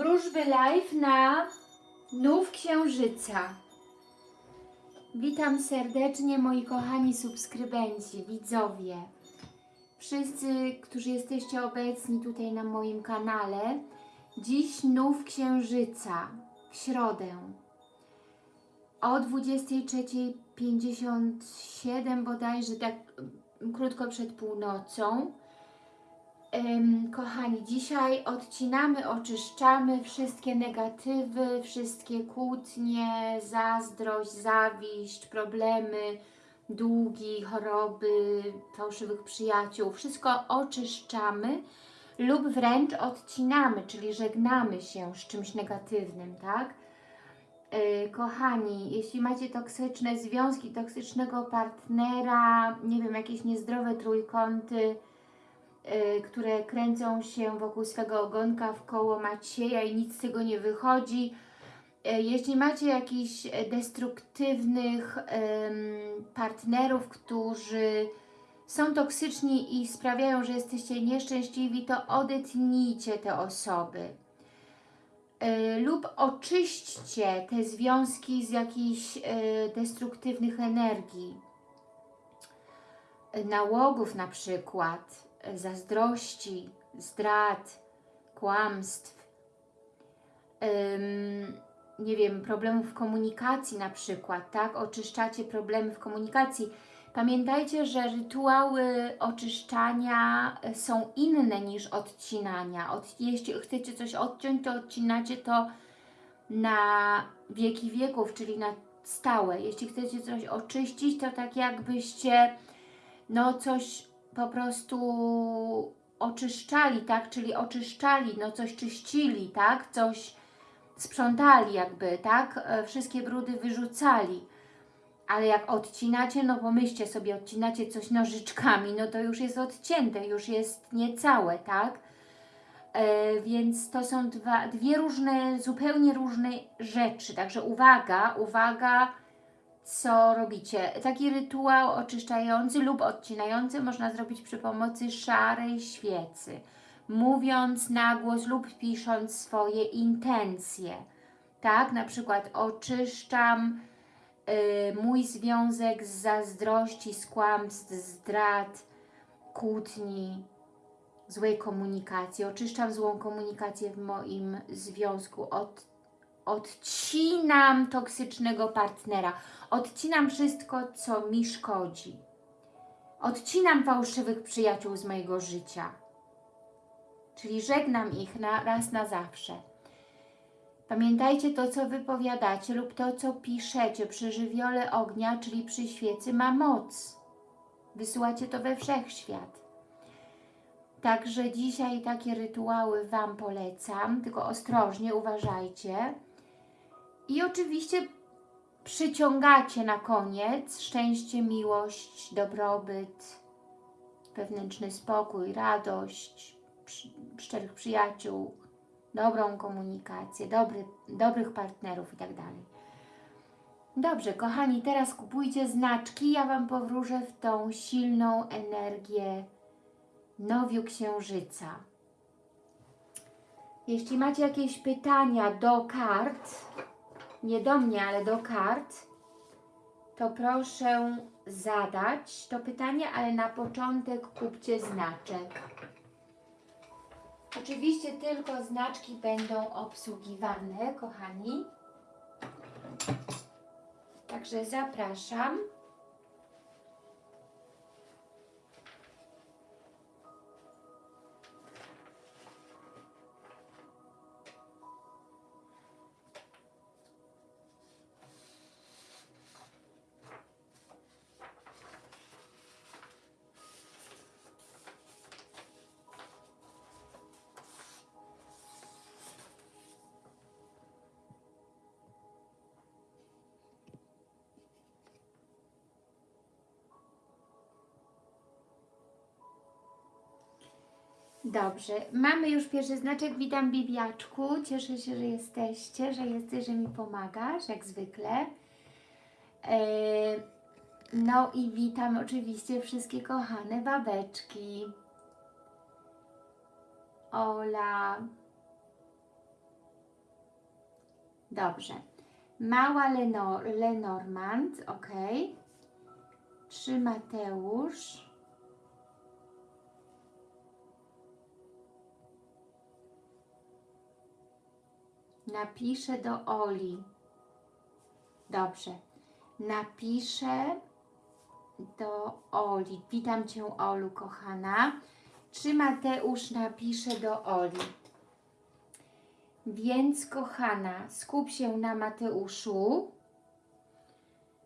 Wróżby live na Nów Księżyca. Witam serdecznie moi kochani subskrybenci, widzowie. Wszyscy, którzy jesteście obecni tutaj na moim kanale. Dziś Nów Księżyca w środę o 23.57 bodajże, tak krótko przed północą. Kochani, dzisiaj odcinamy, oczyszczamy wszystkie negatywy, wszystkie kłótnie, zazdrość, zawiść, problemy, długi, choroby, fałszywych przyjaciół. Wszystko oczyszczamy lub wręcz odcinamy, czyli żegnamy się z czymś negatywnym, tak? Yy, kochani, jeśli macie toksyczne związki, toksycznego partnera, nie wiem, jakieś niezdrowe trójkąty, które kręcą się wokół swego ogonka w koło Macieja i nic z tego nie wychodzi, yy, jeśli macie jakichś destruktywnych partnerów, którzy są toksyczni i sprawiają, że jesteście nieszczęśliwi, to odetnijcie te osoby. Y, lub oczyśćcie te związki z jakichś destruktywnych energii, nałogów na przykład, zazdrości, zdrad, kłamstw, ym, nie wiem, problemów w komunikacji na przykład, tak? Oczyszczacie problemy w komunikacji. Pamiętajcie, że rytuały oczyszczania y, są inne niż odcinania. Od, jeśli chcecie coś odciąć, to odcinacie to na wieki wieków, czyli na stałe. Jeśli chcecie coś oczyścić, to tak jakbyście no coś po prostu oczyszczali, tak? Czyli oczyszczali, no coś czyścili, tak? Coś sprzątali jakby, tak? E, Wszystkie brudy wyrzucali. Ale jak odcinacie, no pomyślcie sobie, odcinacie coś nożyczkami, no to już jest odcięte, już jest niecałe, tak? E, więc to są dwa, dwie różne, zupełnie różne rzeczy. Także uwaga, uwaga, co robicie. Taki rytuał oczyszczający lub odcinający można zrobić przy pomocy szarej świecy, mówiąc na głos lub pisząc swoje intencje. Tak, na przykład oczyszczam y, mój związek z zazdrości, z kłamstw, zdrad, kłótni, złej komunikacji. Oczyszczam złą komunikację w moim związku od odcinam toksycznego partnera, odcinam wszystko, co mi szkodzi. Odcinam fałszywych przyjaciół z mojego życia. Czyli żegnam ich na, raz na zawsze. Pamiętajcie, to co wypowiadacie lub to co piszecie przy żywiole ognia, czyli przy świecy ma moc. Wysyłacie to we wszechświat. Także dzisiaj takie rytuały Wam polecam, tylko ostrożnie uważajcie. I oczywiście przyciągacie na koniec szczęście, miłość, dobrobyt, wewnętrzny spokój, radość, szczerych przyjaciół, dobrą komunikację, dobry, dobrych partnerów itd. Dobrze, kochani, teraz kupujcie znaczki, ja Wam powróżę w tą silną energię nowiu księżyca. Jeśli macie jakieś pytania do kart, nie do mnie, ale do kart, to proszę zadać to pytanie, ale na początek kupcie znaczek. Oczywiście tylko znaczki będą obsługiwane, kochani. Także zapraszam. Dobrze, mamy już pierwszy znaczek. Witam Bibiaczku. Cieszę się, że jesteście, że jesteś, że mi pomagasz, jak zwykle. E, no i witam oczywiście wszystkie kochane babeczki. Ola, Dobrze. Mała Lenor Lenormand, ok. Czy Mateusz? Napiszę do Oli. Dobrze. Napiszę do Oli. Witam Cię, Olu, kochana. Czy Mateusz napisze do Oli? Więc, kochana, skup się na Mateuszu.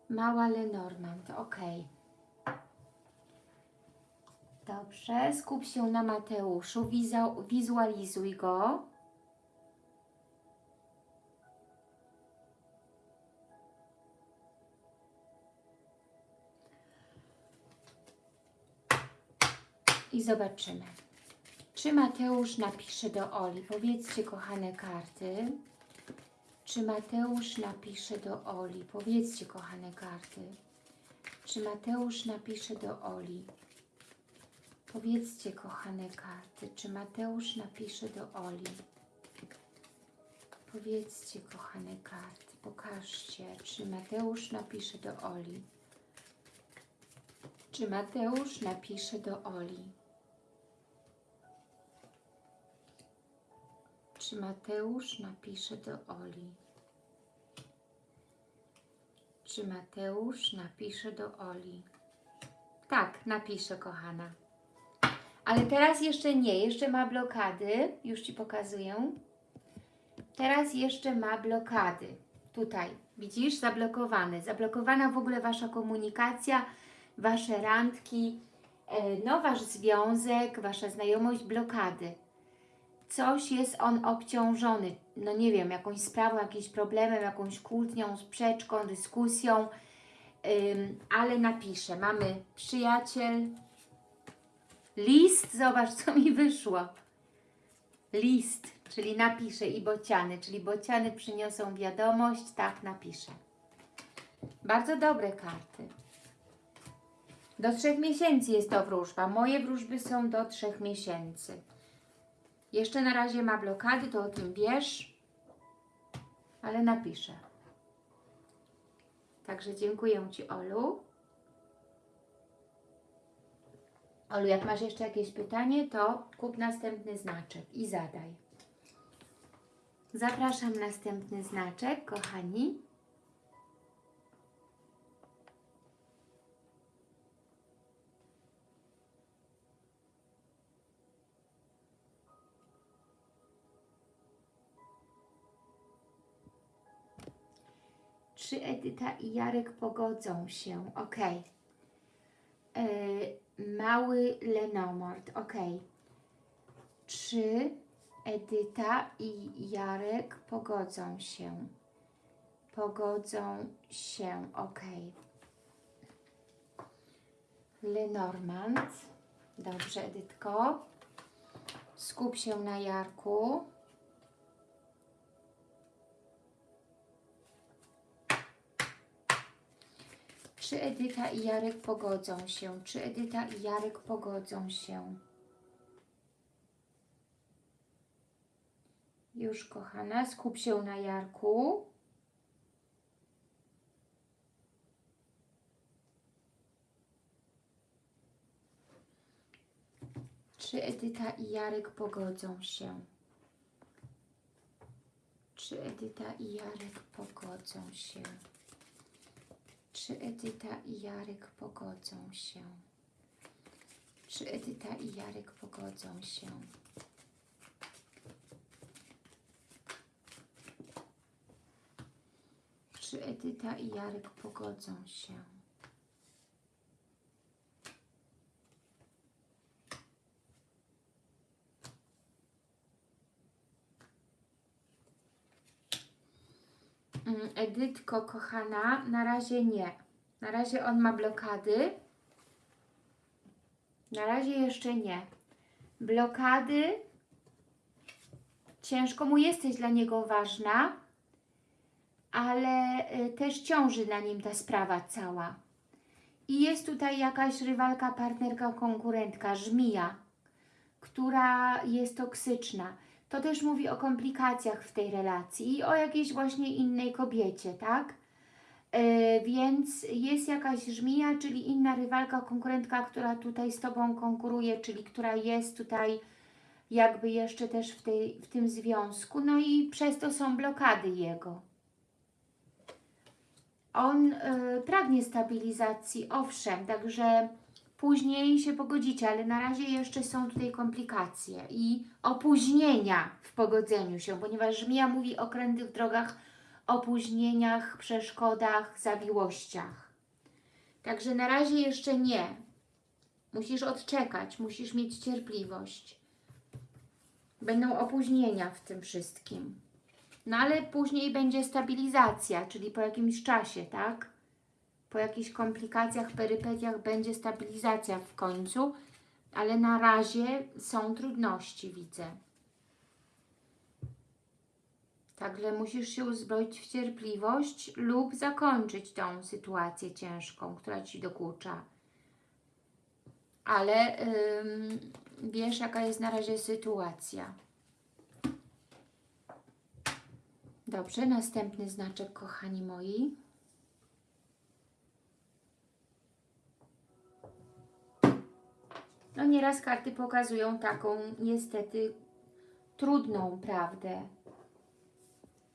Mała Lenormand, ok. Dobrze, skup się na Mateuszu, wizualizuj go. I zobaczymy. Czy Mateusz napisze do Oli? Powiedzcie, kochane karty. Czy Mateusz napisze do Oli? Powiedzcie, kochane karty. Czy Mateusz napisze do Oli? Powiedzcie, kochane karty. Czy Mateusz napisze do Oli? Powiedzcie, kochane karty. Pokażcie, czy Mateusz napisze do Oli. Czy Mateusz napisze do Oli? Czy Mateusz napisze do Oli? Czy Mateusz napisze do Oli? Tak, napisze, kochana. Ale teraz jeszcze nie, jeszcze ma blokady. Już Ci pokazuję. Teraz jeszcze ma blokady. Tutaj, widzisz, zablokowany. Zablokowana w ogóle Wasza komunikacja, Wasze randki, e, no Wasz związek, Wasza znajomość, blokady coś jest on obciążony, no nie wiem, jakąś sprawą, jakimś problemem, jakąś kłótnią, sprzeczką, dyskusją, ale napiszę. Mamy przyjaciel, list, zobacz co mi wyszło. List, czyli napiszę i bociany, czyli bociany przyniosą wiadomość, tak napiszę. Bardzo dobre karty. Do trzech miesięcy jest to wróżba. Moje wróżby są do trzech miesięcy. Jeszcze na razie ma blokady, to o tym wiesz, ale napiszę. Także dziękuję Ci, Olu. Olu, jak masz jeszcze jakieś pytanie, to kup następny znaczek i zadaj. Zapraszam następny znaczek, kochani. Czy Edyta i Jarek pogodzą się? Ok. mały Lenomord. Ok. Czy Edyta i Jarek pogodzą się? Pogodzą się. Ok. Lenormand. Dobrze, Edytko. Skup się na Jarku. Czy Edyta i Jarek pogodzą się? Czy Edyta i Jarek pogodzą się? Już, kochana, skup się na Jarku. Czy Edyta i Jarek pogodzą się? Czy Edyta i Jarek pogodzą się? Czy Edyta i Jarek pogodzą się? Czy Edyta i Jarek pogodzą się? Czy Edyta i Jarek pogodzą się? Mm, Edytko, kochana, na razie nie. Na razie on ma blokady. Na razie jeszcze nie. Blokady. Ciężko mu jesteś dla niego ważna, ale y, też ciąży na nim ta sprawa cała. I jest tutaj jakaś rywalka, partnerka, konkurentka, żmija, która jest toksyczna. To też mówi o komplikacjach w tej relacji i o jakiejś właśnie innej kobiecie, tak? E, więc jest jakaś żmija, czyli inna rywalka, konkurentka, która tutaj z Tobą konkuruje, czyli która jest tutaj jakby jeszcze też w, tej, w tym związku, no i przez to są blokady jego. On y, pragnie stabilizacji, owszem, także później się pogodzicie, ale na razie jeszcze są tutaj komplikacje i opóźnienia w pogodzeniu się, ponieważ Żmija mówi o krętych drogach, opóźnieniach, przeszkodach, zawiłościach. Także na razie jeszcze nie. Musisz odczekać, musisz mieć cierpliwość. Będą opóźnienia w tym wszystkim. No ale później będzie stabilizacja, czyli po jakimś czasie, tak? Po jakichś komplikacjach, perypetiach będzie stabilizacja w końcu, ale na razie są trudności, widzę. Także musisz się uzbroić w cierpliwość lub zakończyć tą sytuację ciężką, która Ci dokucza. Ale ym, wiesz, jaka jest na razie sytuacja. Dobrze, następny znaczek, kochani moi. No nieraz karty pokazują taką niestety trudną prawdę.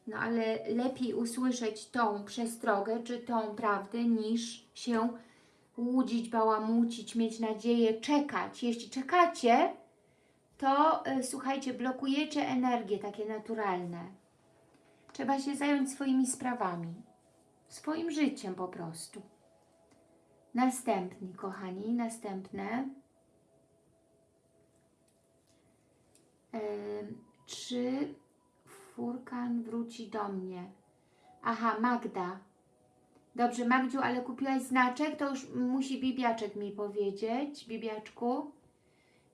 No ale lepiej usłyszeć tą przestrogę, czy tą prawdę, niż się łudzić, bałamucić, mieć nadzieję, czekać. Jeśli czekacie, to y, słuchajcie, blokujecie energie takie naturalne. Trzeba się zająć swoimi sprawami, swoim życiem po prostu. Następni, kochani, następne. Czy furkan wróci do mnie? Aha, Magda. Dobrze, Magdziu, ale kupiłaś znaczek, to już musi Bibiaczek mi powiedzieć. Bibiaczku.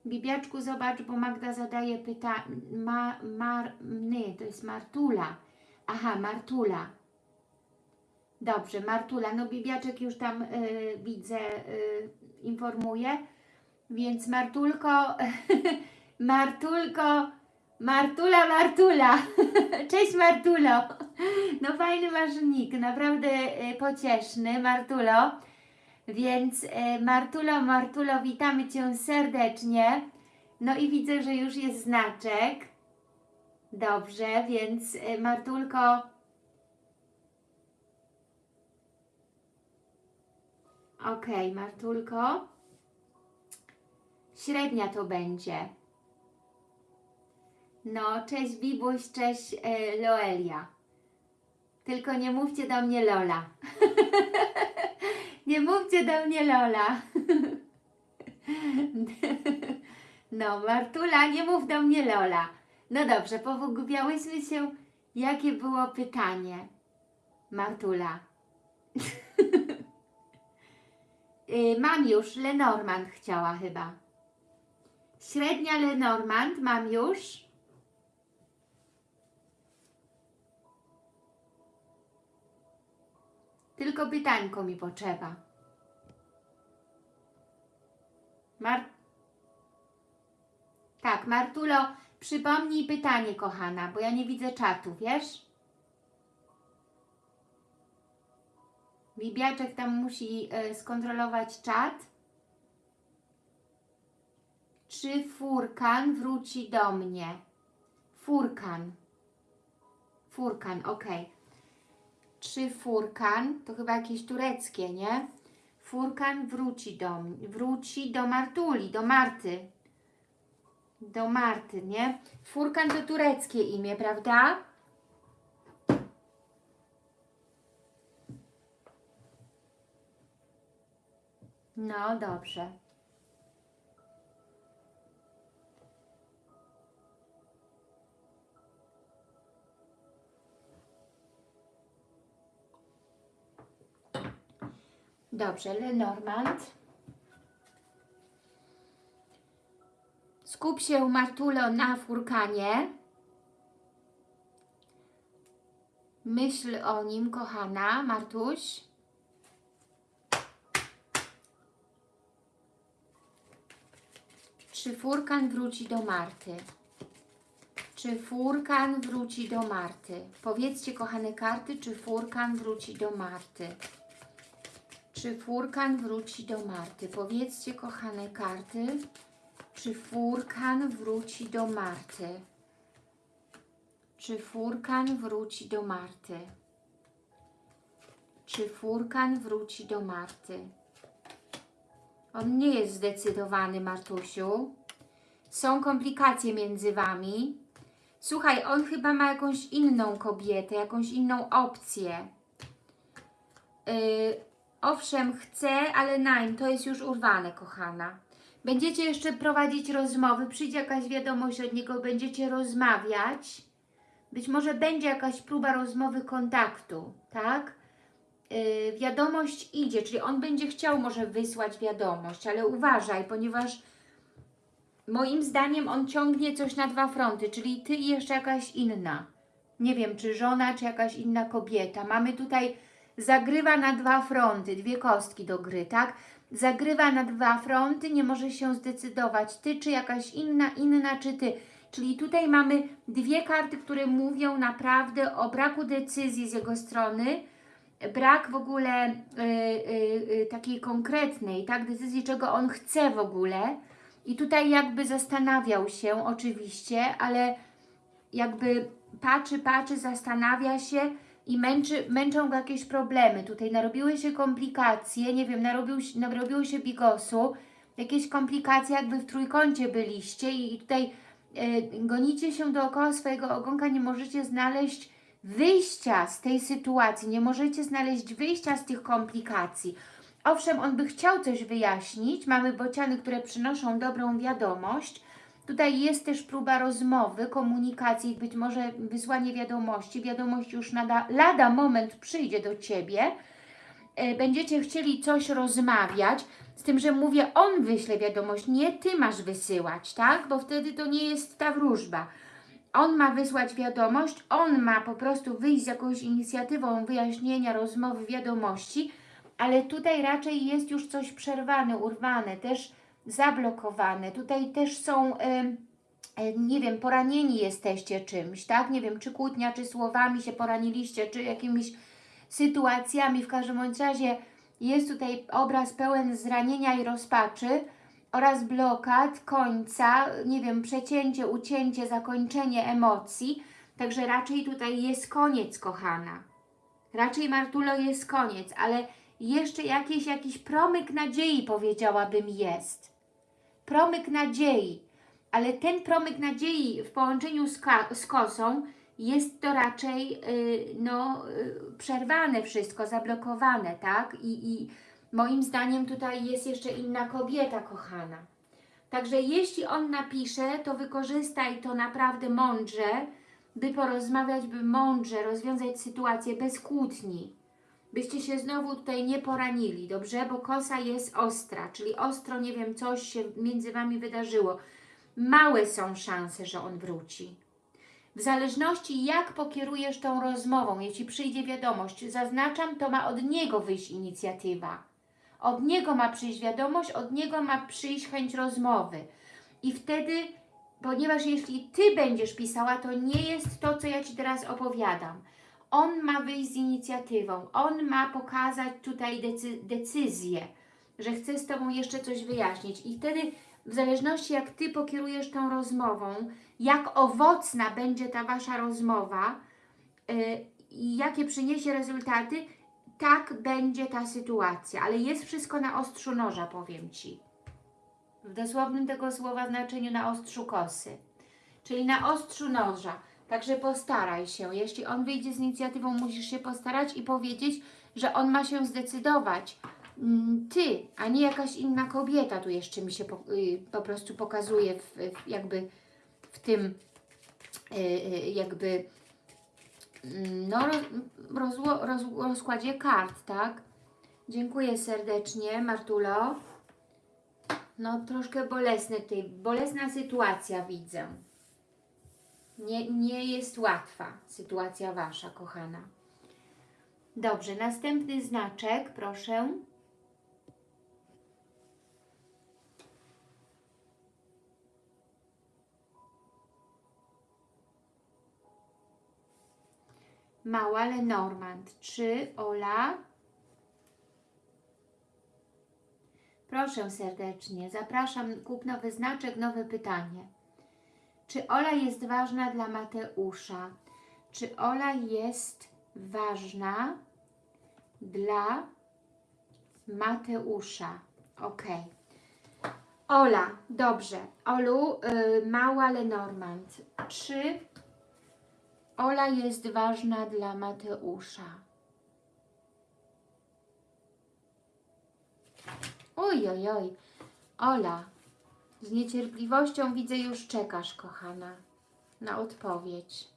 Bibiaczku, zobacz, bo Magda zadaje pytanie. Ma, mar, to jest Martula. Aha, Martula. Dobrze, Martula. No Bibiaczek już tam y, widzę, y, informuje. Więc Martulko, Martulko, Martula, Martula. Cześć Martulo. No fajny masz nick, naprawdę y, pocieszny, Martulo. Więc y, Martulo, Martulo, witamy Cię serdecznie. No i widzę, że już jest znaczek. Dobrze, więc y, Martulko. Ok, Martulko. Średnia to będzie. No, cześć Bibuś, cześć e, Loelia. Tylko nie mówcie do mnie Lola. nie mówcie do mnie Lola. no, Martula, nie mów do mnie Lola. No dobrze, pogubiałyśmy się. Jakie było pytanie? Martula. y, mam już, Lenormand chciała chyba. Średnia Lenormand mam już. Tylko pytańko mi potrzeba. Mar... Tak, Martulo, przypomnij pytanie, kochana, bo ja nie widzę czatu, wiesz? Bibiaczek tam musi y, skontrolować czat. Czy Furkan wróci do mnie? Furkan. Furkan, ok. Czy Furkan, to chyba jakieś tureckie, nie? Furkan wróci do wróci do Martuli, do Marty. Do Marty, nie? Furkan to tureckie imię, prawda? No, dobrze. Dobrze, Lenormand. Skup się, Martulo, na furkanie. Myśl o nim, kochana, Martuś. Czy furkan wróci do Marty? Czy furkan wróci do Marty? Powiedzcie, kochane karty, czy furkan wróci do Marty? Czy furkan wróci do Marty? Powiedzcie, kochane karty, czy furkan wróci do Marty? Czy furkan wróci do Marty? Czy furkan wróci do Marty? On nie jest zdecydowany, Martusiu. Są komplikacje między Wami. Słuchaj, on chyba ma jakąś inną kobietę, jakąś inną opcję. Yy, owszem, chce, ale nein, to jest już urwane, kochana. Będziecie jeszcze prowadzić rozmowy, przyjdzie jakaś wiadomość od niego, będziecie rozmawiać. Być może będzie jakaś próba rozmowy kontaktu, tak? Yy, wiadomość idzie, czyli on będzie chciał może wysłać wiadomość, ale uważaj, ponieważ moim zdaniem on ciągnie coś na dwa fronty, czyli Ty i jeszcze jakaś inna. Nie wiem, czy żona, czy jakaś inna kobieta. Mamy tutaj, zagrywa na dwa fronty, dwie kostki do gry, tak? Zagrywa na dwa fronty, nie może się zdecydować, Ty czy jakaś inna, inna czy Ty. Czyli tutaj mamy dwie karty, które mówią naprawdę o braku decyzji z jego strony, brak w ogóle y, y, y, takiej konkretnej, tak, decyzji, czego on chce w ogóle. I tutaj jakby zastanawiał się oczywiście, ale jakby patrzy, patrzy, zastanawia się i męczy, męczą go jakieś problemy. Tutaj narobiły się komplikacje, nie wiem, narobił, narobiło się bigosu, jakieś komplikacje, jakby w trójkącie byliście i tutaj e, gonicie się dookoła swojego ogonka, nie możecie znaleźć wyjścia z tej sytuacji, nie możecie znaleźć wyjścia z tych komplikacji. Owszem, on by chciał coś wyjaśnić, mamy bociany, które przynoszą dobrą wiadomość. Tutaj jest też próba rozmowy, komunikacji, być może wysłanie wiadomości. Wiadomość już nada, lada moment przyjdzie do Ciebie. E, Będziecie chcieli coś rozmawiać, z tym, że mówię, on wyśle wiadomość, nie Ty masz wysyłać, tak? Bo wtedy to nie jest ta wróżba. On ma wysłać wiadomość, on ma po prostu wyjść z jakąś inicjatywą wyjaśnienia, rozmowy, wiadomości, ale tutaj raczej jest już coś przerwane, urwane, też zablokowane. Tutaj też są, e, nie wiem, poranieni jesteście czymś, tak? Nie wiem, czy kłótnia, czy słowami się poraniliście, czy jakimiś sytuacjami. W każdym razie jest tutaj obraz pełen zranienia i rozpaczy oraz blokad, końca, nie wiem, przecięcie, ucięcie, zakończenie emocji. Także raczej tutaj jest koniec, kochana. Raczej Martulo jest koniec, ale jeszcze jakiś, jakiś promyk nadziei powiedziałabym jest. Promyk nadziei, ale ten promyk nadziei w połączeniu z, z kosą jest to raczej y, no, y, przerwane wszystko, zablokowane, tak? I, I moim zdaniem tutaj jest jeszcze inna kobieta kochana. Także jeśli on napisze, to wykorzystaj to naprawdę mądrze, by porozmawiać, by mądrze rozwiązać sytuację bez kłótni. Byście się znowu tutaj nie poranili, dobrze? Bo kosa jest ostra, czyli ostro, nie wiem, coś się między Wami wydarzyło. Małe są szanse, że on wróci. W zależności jak pokierujesz tą rozmową, jeśli przyjdzie wiadomość, zaznaczam, to ma od niego wyjść inicjatywa. Od niego ma przyjść wiadomość, od niego ma przyjść chęć rozmowy. I wtedy, ponieważ jeśli Ty będziesz pisała, to nie jest to, co ja Ci teraz opowiadam. On ma wyjść z inicjatywą, on ma pokazać tutaj decy decyzję, że chce z Tobą jeszcze coś wyjaśnić. I wtedy, w zależności jak Ty pokierujesz tą rozmową, jak owocna będzie ta Wasza rozmowa yy, i jakie przyniesie rezultaty, tak będzie ta sytuacja. Ale jest wszystko na ostrzu noża, powiem Ci. W dosłownym tego słowa znaczeniu na ostrzu kosy. Czyli na ostrzu noża. Także postaraj się. Jeśli on wyjdzie z inicjatywą, musisz się postarać i powiedzieć, że on ma się zdecydować. Mm, Ty, a nie jakaś inna kobieta tu jeszcze mi się po, y, po prostu pokazuje w, jakby w tym y, y, jakby mm, no, roz, roz, rozkładzie kart, tak? Dziękuję serdecznie, Martulo. No, troszkę bolesne tutaj, bolesna sytuacja widzę. Nie, nie jest łatwa sytuacja Wasza, kochana. Dobrze, następny znaczek, proszę. Mała Lenormand. Czy Ola... Proszę serdecznie, zapraszam, kup nowy znaczek, nowe pytanie. Czy Ola jest ważna dla Mateusza? Czy Ola jest ważna dla Mateusza? Ok. Ola, dobrze. Olu, y, mała Lenormand. Czy Ola jest ważna dla Mateusza? Oj, oj, oj. Ola, z niecierpliwością widzę już czekasz, kochana, na odpowiedź.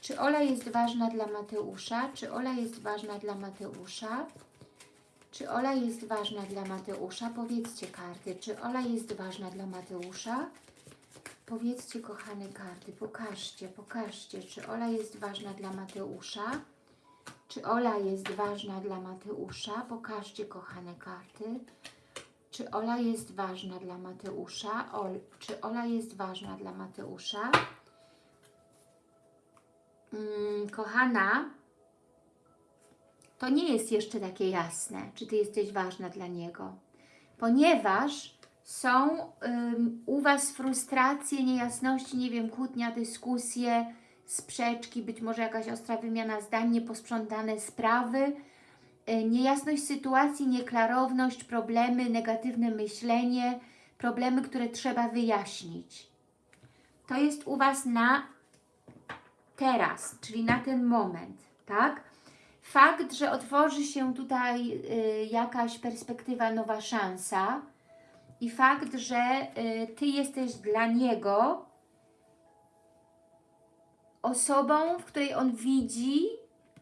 Czy Ola jest ważna dla Mateusza? Czy Ola jest ważna dla Mateusza? Czy Ola jest ważna dla Mateusza? Powiedzcie karty. Czy Ola jest ważna dla Mateusza? Powiedzcie, kochane karty, pokażcie, pokażcie, czy Ola jest ważna dla Mateusza? Czy Ola jest ważna dla Mateusza? Pokażcie, kochane karty. Czy Ola jest ważna dla Mateusza? Ol, czy Ola jest ważna dla Mateusza? Mm, kochana, to nie jest jeszcze takie jasne, czy Ty jesteś ważna dla niego, ponieważ są u Was frustracje, niejasności, nie wiem, kłótnia, dyskusje, sprzeczki, być może jakaś ostra wymiana zdań, nieposprzątane sprawy, y, niejasność sytuacji, nieklarowność, problemy, negatywne myślenie, problemy, które trzeba wyjaśnić. To jest u Was na teraz, czyli na ten moment, tak? Fakt, że otworzy się tutaj y, jakaś perspektywa, nowa szansa i fakt, że y, Ty jesteś dla niego osobą, w której on widzi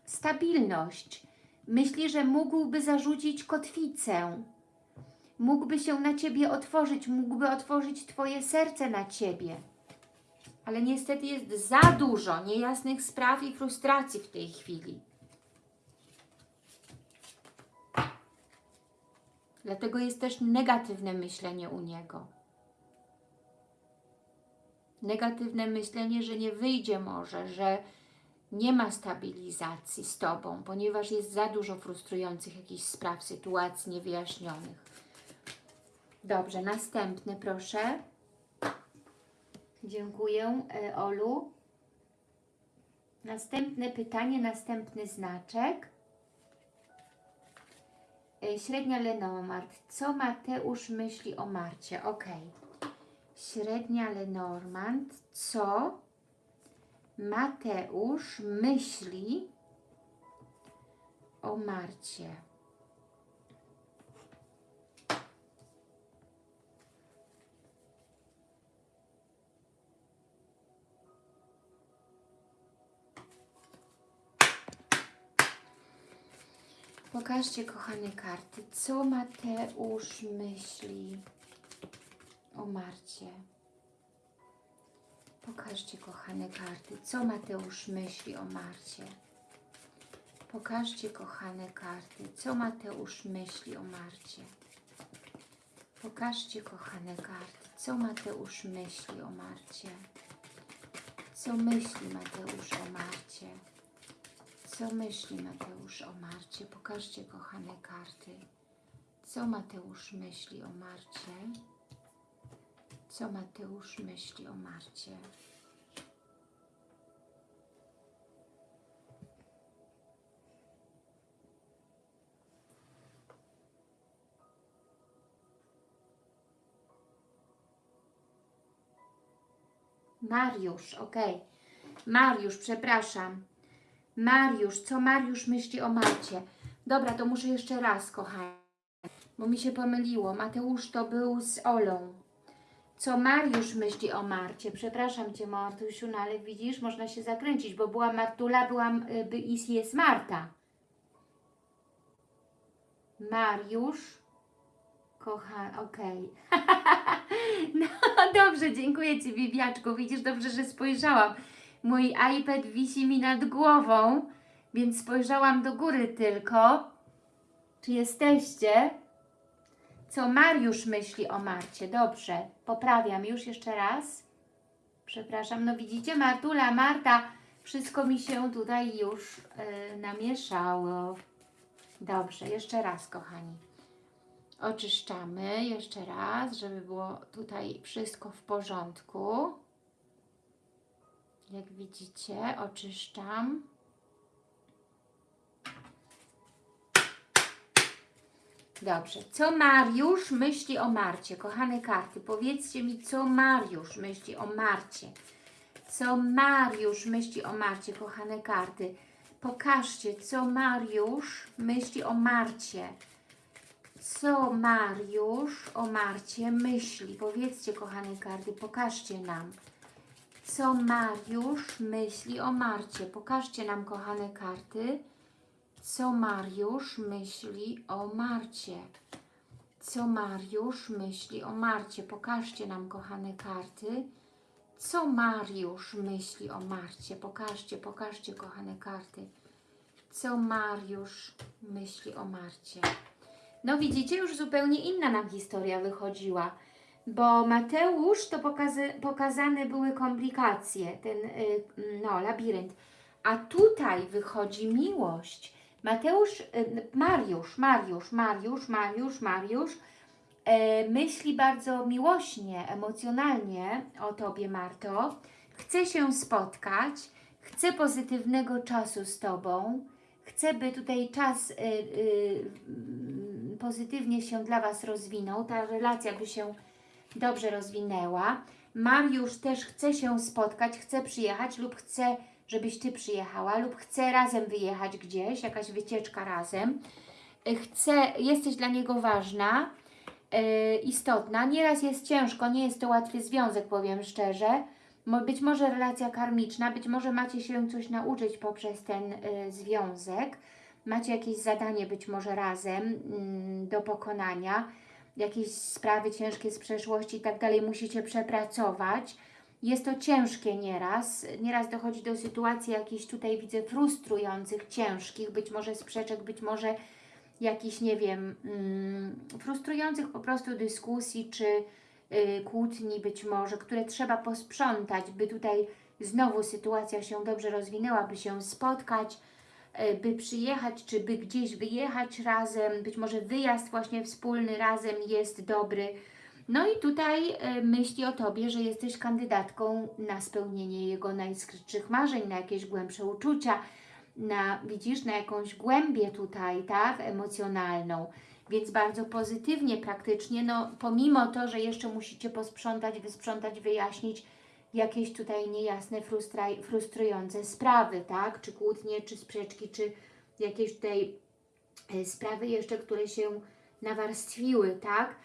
stabilność. Myśli, że mógłby zarzucić kotwicę. Mógłby się na Ciebie otworzyć, mógłby otworzyć Twoje serce na Ciebie. Ale niestety jest za dużo niejasnych spraw i frustracji w tej chwili. Dlatego jest też negatywne myślenie u niego. Negatywne myślenie, że nie wyjdzie może, że nie ma stabilizacji z Tobą, ponieważ jest za dużo frustrujących jakichś spraw, sytuacji niewyjaśnionych. Dobrze, następny proszę. Dziękuję, e, Olu. Następne pytanie, następny znaczek. E, Średnia Lenormand. Co Mateusz myśli o Marcie? Ok. Średnia Lenormand. Co Mateusz myśli o Marcie? Pokażcie, kochane karty, co Mateusz myśli o Marcie. Pokażcie, kochane karty, co Mateusz myśli o Marcie. Pokażcie, kochane karty, co Mateusz myśli o Marcie. Pokażcie, kochane karty, co Mateusz myśli o Marcie. Co myśli Mateusz o Marcie? Co myśli Mateusz o Marcie? Pokażcie, kochane karty. Co Mateusz myśli o Marcie? Co Mateusz myśli o Marcie? Mariusz, ok. Mariusz, przepraszam. Mariusz, co Mariusz myśli o Marcie? Dobra, to muszę jeszcze raz, kochani, bo mi się pomyliło. Mateusz to był z Olą. Co Mariusz myśli o Marcie? Przepraszam Cię, Martusiu, no ale widzisz, można się zakręcić, bo była Martula, byłam, y, by, i jest Marta. Mariusz, kocha, okej. no dobrze, dziękuję Ci, Bibiaczku. Widzisz, dobrze, że spojrzałam. Mój iPad wisi mi nad głową, więc spojrzałam do góry tylko. Czy jesteście? Co Mariusz myśli o Marcie? Dobrze, poprawiam już jeszcze raz. Przepraszam, no widzicie, Martula, Marta, wszystko mi się tutaj już e, namieszało. Dobrze, jeszcze raz, kochani. Oczyszczamy jeszcze raz, żeby było tutaj wszystko w porządku. Jak widzicie, oczyszczam. Dobrze, co Mariusz myśli o Marcie? Kochane karty, powiedzcie mi, co Mariusz myśli o Marcie. Co Mariusz myśli o Marcie, kochane karty. Pokażcie, co Mariusz myśli o Marcie. Co Mariusz o Marcie myśli? Powiedzcie, kochane karty, pokażcie nam. Co Mariusz myśli o Marcie? Pokażcie nam, kochane karty, co Mariusz myśli o Marcie. Co Mariusz myśli o Marcie? Pokażcie nam, kochane karty, co Mariusz myśli o Marcie. Pokażcie, pokażcie, kochane karty, co Mariusz myśli o Marcie. No widzicie, już zupełnie inna nam historia wychodziła, bo Mateusz to pokazy, pokazane były komplikacje, ten y, no, labirynt, a tutaj wychodzi miłość. Mateusz, y, Mariusz, Mariusz, Mariusz, Mariusz, Mariusz e, myśli bardzo miłośnie, emocjonalnie o Tobie, Marto. Chce się spotkać, chce pozytywnego czasu z Tobą, chce, by tutaj czas y, y, pozytywnie się dla Was rozwinął, ta relacja by się dobrze rozwinęła. Mariusz też chce się spotkać, chce przyjechać lub chce, żebyś Ty przyjechała lub chce razem wyjechać gdzieś, jakaś wycieczka razem. Y, Chce, jesteś dla niego ważna, y, istotna. Nieraz jest ciężko, nie jest to łatwy związek, powiem szczerze. Być może relacja karmiczna, być może macie się coś nauczyć poprzez ten y, związek. Macie jakieś zadanie być może razem mm, do pokonania, jakieś sprawy ciężkie z przeszłości i tak dalej musicie przepracować. Jest to ciężkie nieraz. Nieraz dochodzi do sytuacji jakichś tutaj widzę frustrujących, ciężkich, być może sprzeczek, być może jakichś, nie wiem, mm, frustrujących po prostu dyskusji czy y, kłótni być może, które trzeba posprzątać, by tutaj znowu sytuacja się dobrze rozwinęła, by się spotkać, y, by przyjechać, czy by gdzieś wyjechać razem, być może wyjazd właśnie wspólny razem jest dobry. No i tutaj y, myśli o Tobie, że jesteś kandydatką na spełnienie jego najskrytszych marzeń, na jakieś głębsze uczucia, na, widzisz, na jakąś głębię tutaj, tak, emocjonalną. Więc bardzo pozytywnie, praktycznie, no pomimo to, że jeszcze musicie posprzątać, wysprzątać, wyjaśnić jakieś tutaj niejasne, frustrujące sprawy, tak, czy kłótnie, czy sprzeczki, czy jakieś tutaj e, sprawy jeszcze, które się nawarstwiły, tak,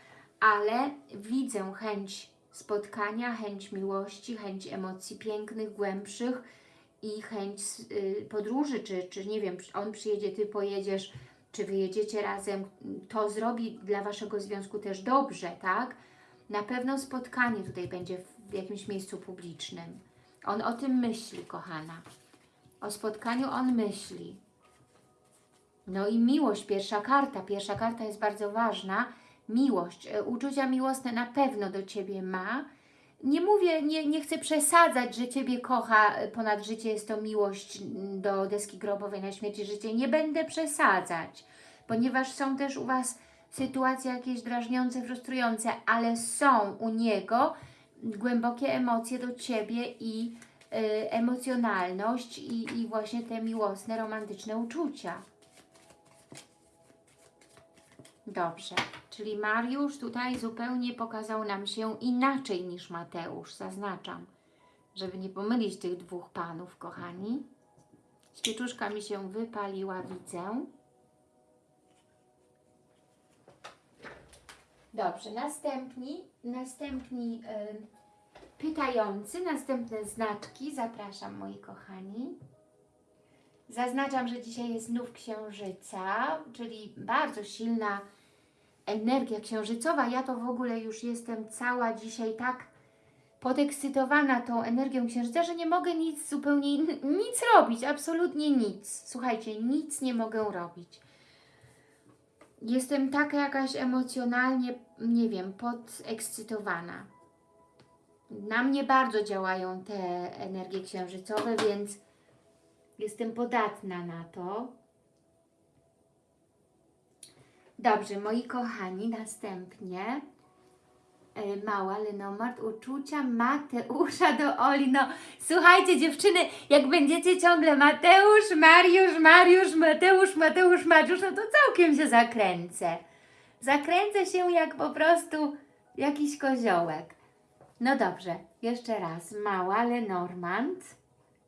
ale widzę chęć spotkania, chęć miłości, chęć emocji pięknych, głębszych i chęć y, podróży, czy, czy nie wiem, on przyjedzie, Ty pojedziesz, czy wyjedziecie razem, to zrobi dla Waszego związku też dobrze, tak? Na pewno spotkanie tutaj będzie w jakimś miejscu publicznym. On o tym myśli, kochana. O spotkaniu on myśli. No i miłość, pierwsza karta. Pierwsza karta jest bardzo ważna. Miłość, e, uczucia miłosne na pewno do Ciebie ma. Nie mówię, nie, nie chcę przesadzać, że Ciebie kocha e, ponad życie, jest to miłość do deski grobowej na śmierci życie. Nie będę przesadzać, ponieważ są też u Was sytuacje jakieś drażniące, frustrujące, ale są u niego głębokie emocje do Ciebie i y, emocjonalność i, i właśnie te miłosne, romantyczne uczucia. Dobrze, czyli Mariusz tutaj zupełnie pokazał nam się inaczej niż Mateusz, zaznaczam, żeby nie pomylić tych dwóch panów, kochani. Świeczuszka mi się wypaliła, widzę. Dobrze, następni, następni y, pytający, następne znaczki, zapraszam moi kochani. Zaznaczam, że dzisiaj jest nów księżyca, czyli bardzo silna energia księżycowa. Ja to w ogóle już jestem cała dzisiaj tak podekscytowana tą energią księżyca, że nie mogę nic zupełnie, nic robić, absolutnie nic. Słuchajcie, nic nie mogę robić. Jestem taka jakaś emocjonalnie, nie wiem, podekscytowana. na mnie bardzo działają te energie księżycowe, więc jestem podatna na to. Dobrze, moi kochani, następnie e, mała Lenomart, uczucia Mateusza do Oli. No, słuchajcie dziewczyny, jak będziecie ciągle Mateusz, Mariusz, Mariusz, Mateusz, Mateusz, Mariusz, no to całkiem się zakręcę. Zakręcę się jak po prostu jakiś koziołek. No dobrze, jeszcze raz. Mała Lenormand.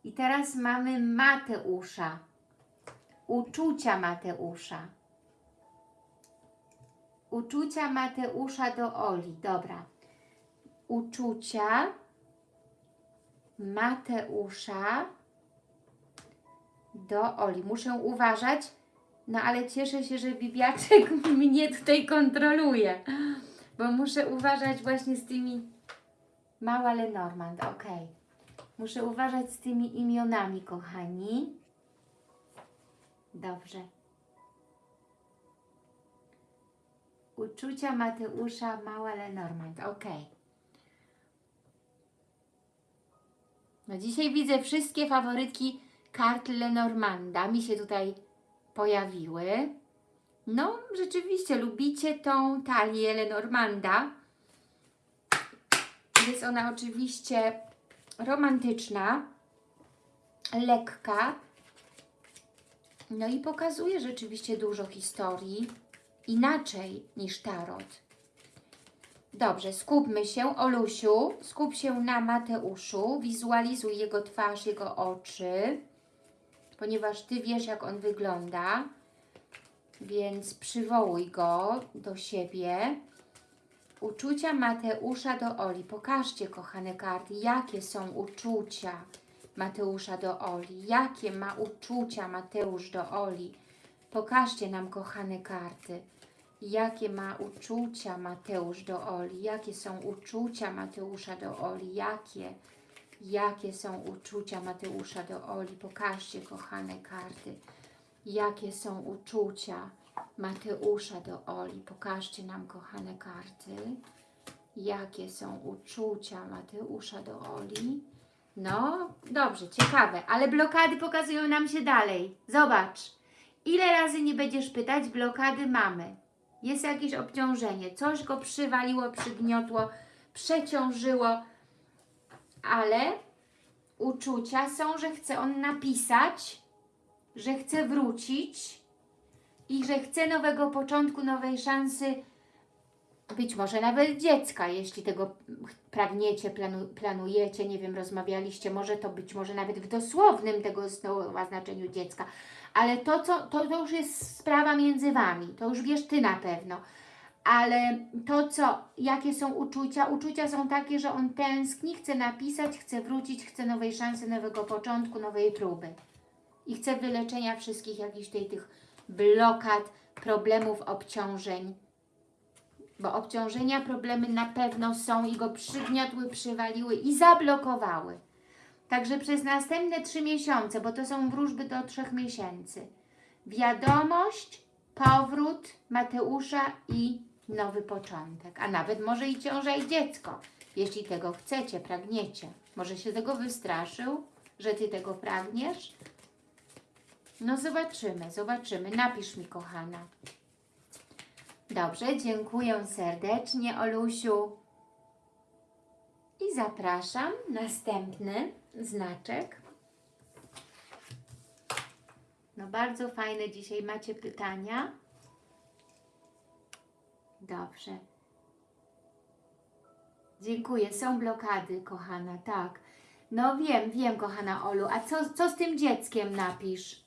I teraz mamy Mateusza. Uczucia Mateusza. Uczucia Mateusza do Oli. Dobra. Uczucia Mateusza do Oli. Muszę uważać, no ale cieszę się, że Bibiaczek mnie tutaj kontroluje, bo muszę uważać właśnie z tymi... Mała Lenormand, ok. Muszę uważać z tymi imionami, kochani. Dobrze. Uczucia Mateusza Mała Lenormand. Ok. No dzisiaj widzę wszystkie faworytki kart Lenormanda. Mi się tutaj pojawiły. No, rzeczywiście lubicie tą talię Lenormanda. Jest ona oczywiście romantyczna, lekka. No i pokazuje rzeczywiście dużo historii inaczej niż tarot. Dobrze, skupmy się, Olusiu, skup się na Mateuszu, wizualizuj jego twarz, jego oczy, ponieważ Ty wiesz, jak on wygląda, więc przywołuj go do siebie. Uczucia Mateusza do Oli. Pokażcie, kochane karty, jakie są uczucia Mateusza do Oli. Jakie ma uczucia Mateusz do Oli. Pokażcie nam, kochane karty, jakie ma uczucia Mateusz do Oli. Jakie są uczucia Mateusza do Oli. Jakie, jakie są uczucia Mateusza do Oli. Pokażcie, kochane karty, jakie są uczucia Mateusza do Oli. Pokażcie nam, kochane karty, jakie są uczucia Mateusza do Oli. No, dobrze, ciekawe, ale blokady pokazują nam się dalej. Zobacz, ile razy nie będziesz pytać, blokady mamy. Jest jakieś obciążenie, coś go przywaliło, przygniotło, przeciążyło, ale uczucia są, że chce on napisać, że chce wrócić, i że chce nowego początku, nowej szansy, być może nawet dziecka, jeśli tego pragniecie, planu, planujecie, nie wiem, rozmawialiście, może to być może nawet w dosłownym tego słowa znaczeniu dziecka, ale to, co, to, to już jest sprawa między Wami, to już wiesz Ty na pewno, ale to, co, jakie są uczucia, uczucia są takie, że on tęskni, chce napisać, chce wrócić, chce nowej szansy, nowego początku, nowej próby. I chce wyleczenia wszystkich jakichś tej, tych blokad, problemów, obciążeń. Bo obciążenia, problemy na pewno są i go przygniotły, przywaliły i zablokowały. Także przez następne trzy miesiące, bo to są wróżby do trzech miesięcy, wiadomość, powrót Mateusza i nowy początek. A nawet może i ciąża i dziecko, jeśli tego chcecie, pragniecie. Może się tego wystraszył, że Ty tego pragniesz? No zobaczymy, zobaczymy. Napisz mi, kochana. Dobrze, dziękuję serdecznie, Olusiu. I zapraszam. Następny znaczek. No bardzo fajne dzisiaj macie pytania. Dobrze. Dziękuję. Są blokady, kochana, tak. No wiem, wiem, kochana Olu. A co, co z tym dzieckiem napisz?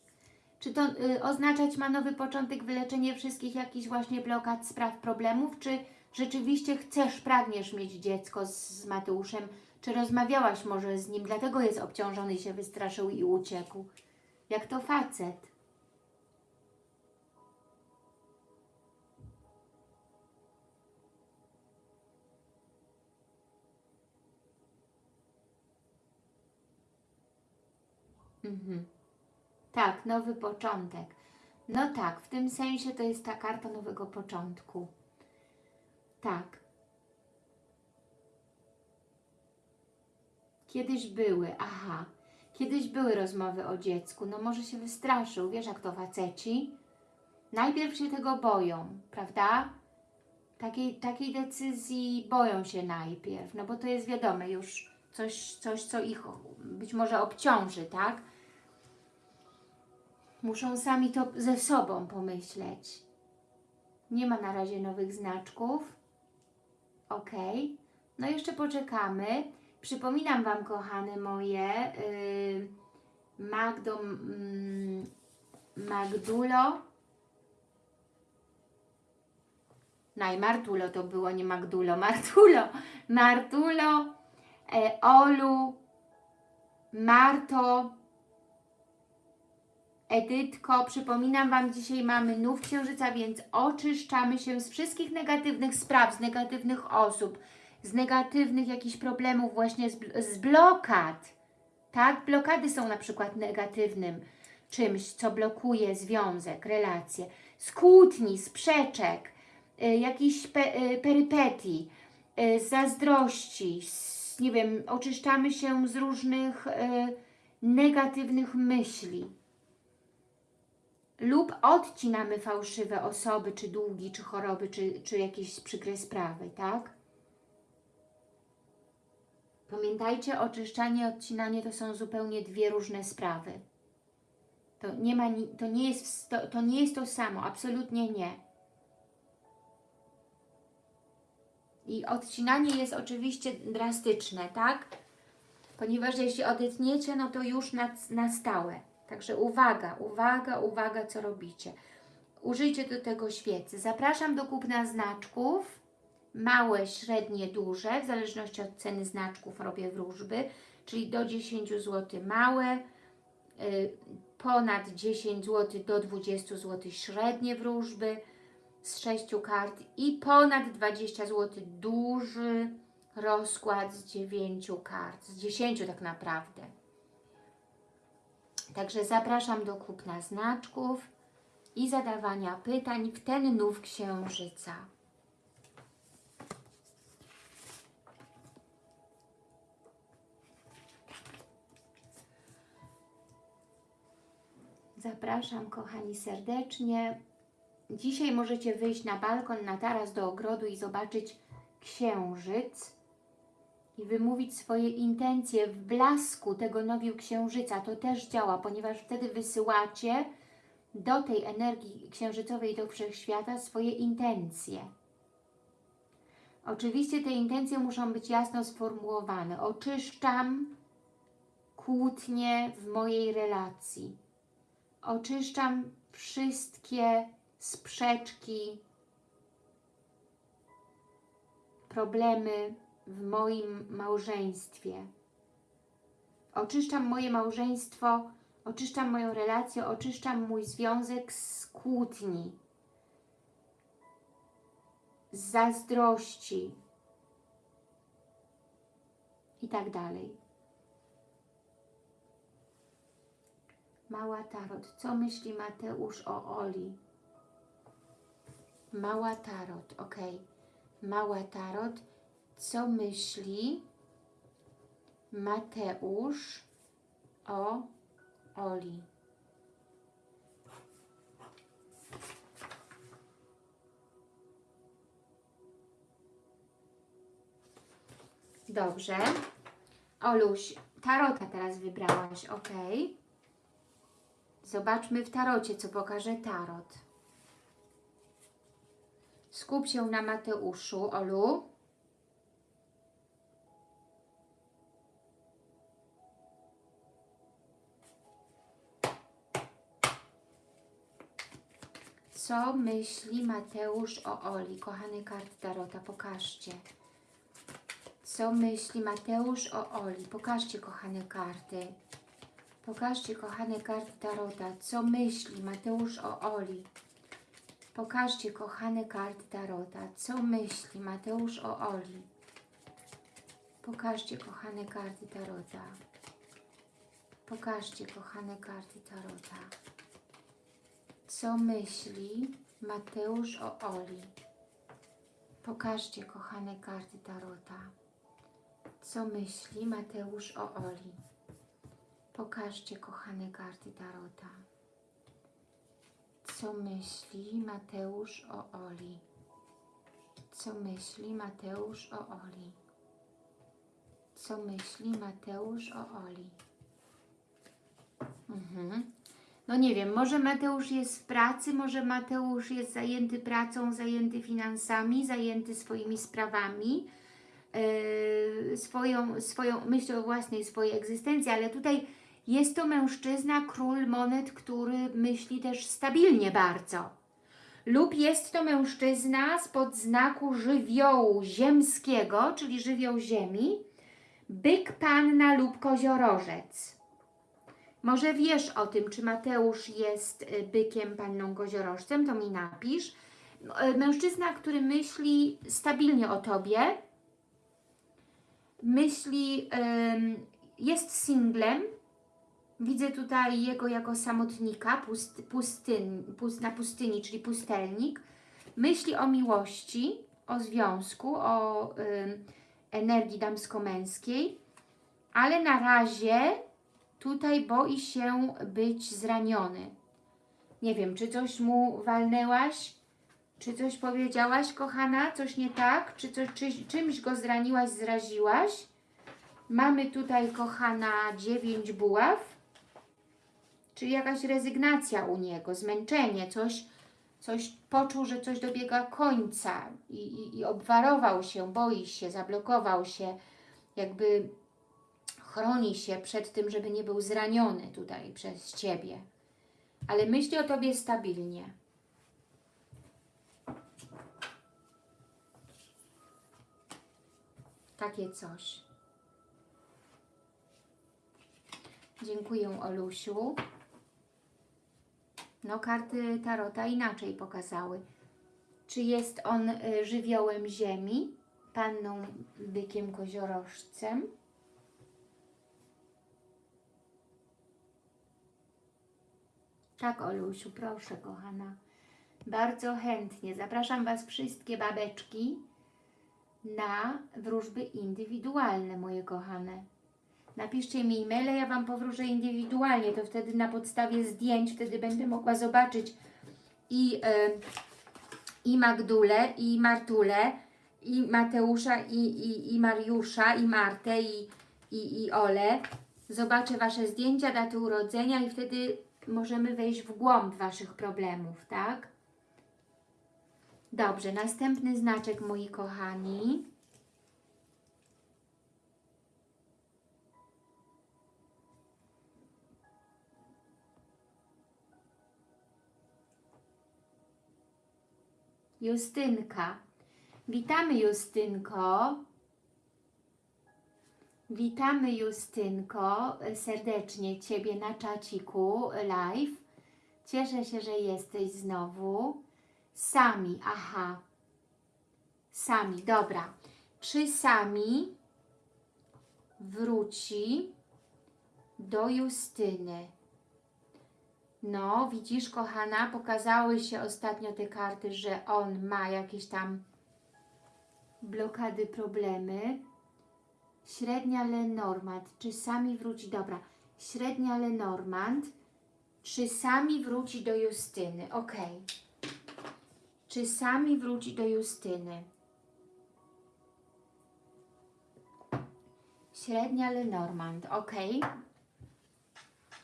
Czy to y, oznaczać ma nowy początek, wyleczenie wszystkich jakichś właśnie blokad, spraw, problemów? Czy rzeczywiście chcesz, pragniesz mieć dziecko z, z Mateuszem? Czy rozmawiałaś może z nim, dlatego jest obciążony się wystraszył i uciekł? Jak to facet? Mhm. Tak, nowy początek. No tak, w tym sensie to jest ta karta nowego początku. Tak. Kiedyś były, aha. Kiedyś były rozmowy o dziecku. No może się wystraszył, wiesz jak to faceci. Najpierw się tego boją, prawda? Takiej, takiej decyzji boją się najpierw, no bo to jest wiadome już coś, coś, co ich być może obciąży, tak? Muszą sami to ze sobą pomyśleć. Nie ma na razie nowych znaczków. Ok. No jeszcze poczekamy. Przypominam Wam, kochane moje, yy, Magdo, mm, Magdulo, Naj, Martulo to było, nie Magdulo, Martulo, Martulo, e, Olu, Marto, Edytko, przypominam Wam, dzisiaj mamy nów księżyca, więc oczyszczamy się z wszystkich negatywnych spraw, z negatywnych osób, z negatywnych jakichś problemów, właśnie z, z blokad. Tak? Blokady są na przykład negatywnym czymś, co blokuje związek, relacje. Z kłótni, sprzeczek, y, jakichś pe, y, perypetii, y, zazdrości, z, nie wiem, oczyszczamy się z różnych y, negatywnych myśli lub odcinamy fałszywe osoby, czy długi, czy choroby, czy, czy jakieś przykre sprawy, tak? Pamiętajcie, oczyszczanie i odcinanie to są zupełnie dwie różne sprawy. To nie, ma, to, nie jest, w sto- to nie jest to samo, absolutnie nie. I odcinanie jest oczywiście drastyczne, tak? Ponieważ jeśli odetniecie, no to już na, na stałe. Także uwaga, uwaga, uwaga, co robicie. Użyjcie do tego świecy. Zapraszam do kupna znaczków. Małe, średnie, duże, w zależności od ceny znaczków robię wróżby, czyli do 10 zł małe, y, ponad 10 zł do 20 zł średnie wróżby z 6 kart i ponad 20 zł duży rozkład z 9 kart, z 10 tak naprawdę. Także zapraszam do kupna znaczków i zadawania pytań w ten nów księżyca. Zapraszam, kochani, serdecznie. Dzisiaj możecie wyjść na balkon, na taras do ogrodu i zobaczyć księżyc i wymówić swoje intencje w blasku tego nowiu księżyca. To też działa, ponieważ wtedy wysyłacie do tej energii księżycowej, do wszechświata swoje intencje. Oczywiście te intencje muszą być jasno sformułowane. Oczyszczam kłótnie w mojej relacji. Oczyszczam wszystkie sprzeczki, problemy w moim małżeństwie. Oczyszczam moje małżeństwo, oczyszczam moją relację, oczyszczam mój związek z kłótni, z zazdrości i tak dalej. Mała Tarot. Co myśli Mateusz o Oli? Mała Tarot, ok. Mała Tarot. Co myśli Mateusz o Oli? Dobrze. Oluś, tarota teraz wybrałaś, ok. Zobaczmy w tarocie, co pokaże tarot. Skup się na Mateuszu, Olu. Co myśli Mateusz o Oli? Kochany kart Tarota, pokażcie. Co myśli Mateusz o Oli? Pokażcie, kochane karty. Pokażcie, kochane karty Tarota, co myśli Mateusz o Oli. Pokażcie, kochane karty Tarota, co myśli Mateusz o Oli. Pokażcie, kochane karty Tarota. Pokażcie, kochane karty Tarota. Co myśli Mateusz o Oli? Pokażcie, kochane karty Tarota. Co myśli Mateusz o Oli? Pokażcie, kochane karty Tarota. Co myśli Mateusz o Oli? Co myśli Mateusz o Oli? Co myśli Mateusz o Oli? Mhm. No nie wiem, może Mateusz jest w pracy, może Mateusz jest zajęty pracą, zajęty finansami, zajęty swoimi sprawami, yy, swoją, swoją myślą o własnej swojej egzystencji, ale tutaj jest to mężczyzna, król monet, który myśli też stabilnie bardzo. Lub jest to mężczyzna spod znaku żywiołu ziemskiego, czyli żywioł ziemi, byk, panna lub koziorożec. Może wiesz o tym, czy Mateusz jest y, bykiem, panną koziorożcem, to mi napisz. No, y, Mężczyzna, który myśli stabilnie o Tobie, myśli, jest singlem, widzę tutaj jego jako samotnika pust, pustyn, pust, na pustyni, czyli pustelnik, myśli o miłości, o związku, o energii damsko-męskiej, ale na razie tutaj boi się być zraniony. Nie wiem, czy coś mu walnęłaś, czy coś powiedziałaś, kochana, coś nie tak, czy, coś, czy czymś go zraniłaś, zraziłaś. Mamy tutaj, kochana, dziewięć buław, czyli jakaś rezygnacja u niego, zmęczenie, coś, coś poczuł, że coś dobiega końca i, i, i obwarował się, boi się, zablokował się, jakby chroni się przed tym, żeby nie był zraniony tutaj przez Ciebie. Ale myśli o Tobie stabilnie. Takie coś. Dziękuję, Olusiu. No, karty Tarota inaczej pokazały. Czy jest on y, żywiołem ziemi, panną bykiem koziorożcem? Tak, Olusiu, proszę, kochana. Bardzo chętnie. Zapraszam Was wszystkie babeczki na wróżby indywidualne, moje kochane. Napiszcie mi e-maile, ja Wam powróżę indywidualnie, to wtedy na podstawie zdjęć, wtedy będę mogła zobaczyć i, y, i Magdulę, i Martulę, i Mateusza, i, i, i Mariusza, i Martę, i, i, i Olę. Zobaczę Wasze zdjęcia, daty urodzenia i wtedy możemy wejść w głąb Waszych problemów, tak? Dobrze, następny znaczek, moi kochani. Justynka. Witamy Justynko. Witamy Justynko serdecznie Ciebie na czaciku live. Cieszę się, że jesteś znowu. Sami, aha. Sami, dobra. Czy Sami wróci do Justyny? No, widzisz, kochana, pokazały się ostatnio te karty, że on ma jakieś tam blokady, problemy. Średnia Lenormand, czy sami wróci, dobra, średnia Lenormand, czy sami wróci do Justyny, ok. Czy sami wróci do Justyny? Średnia Lenormand, ok.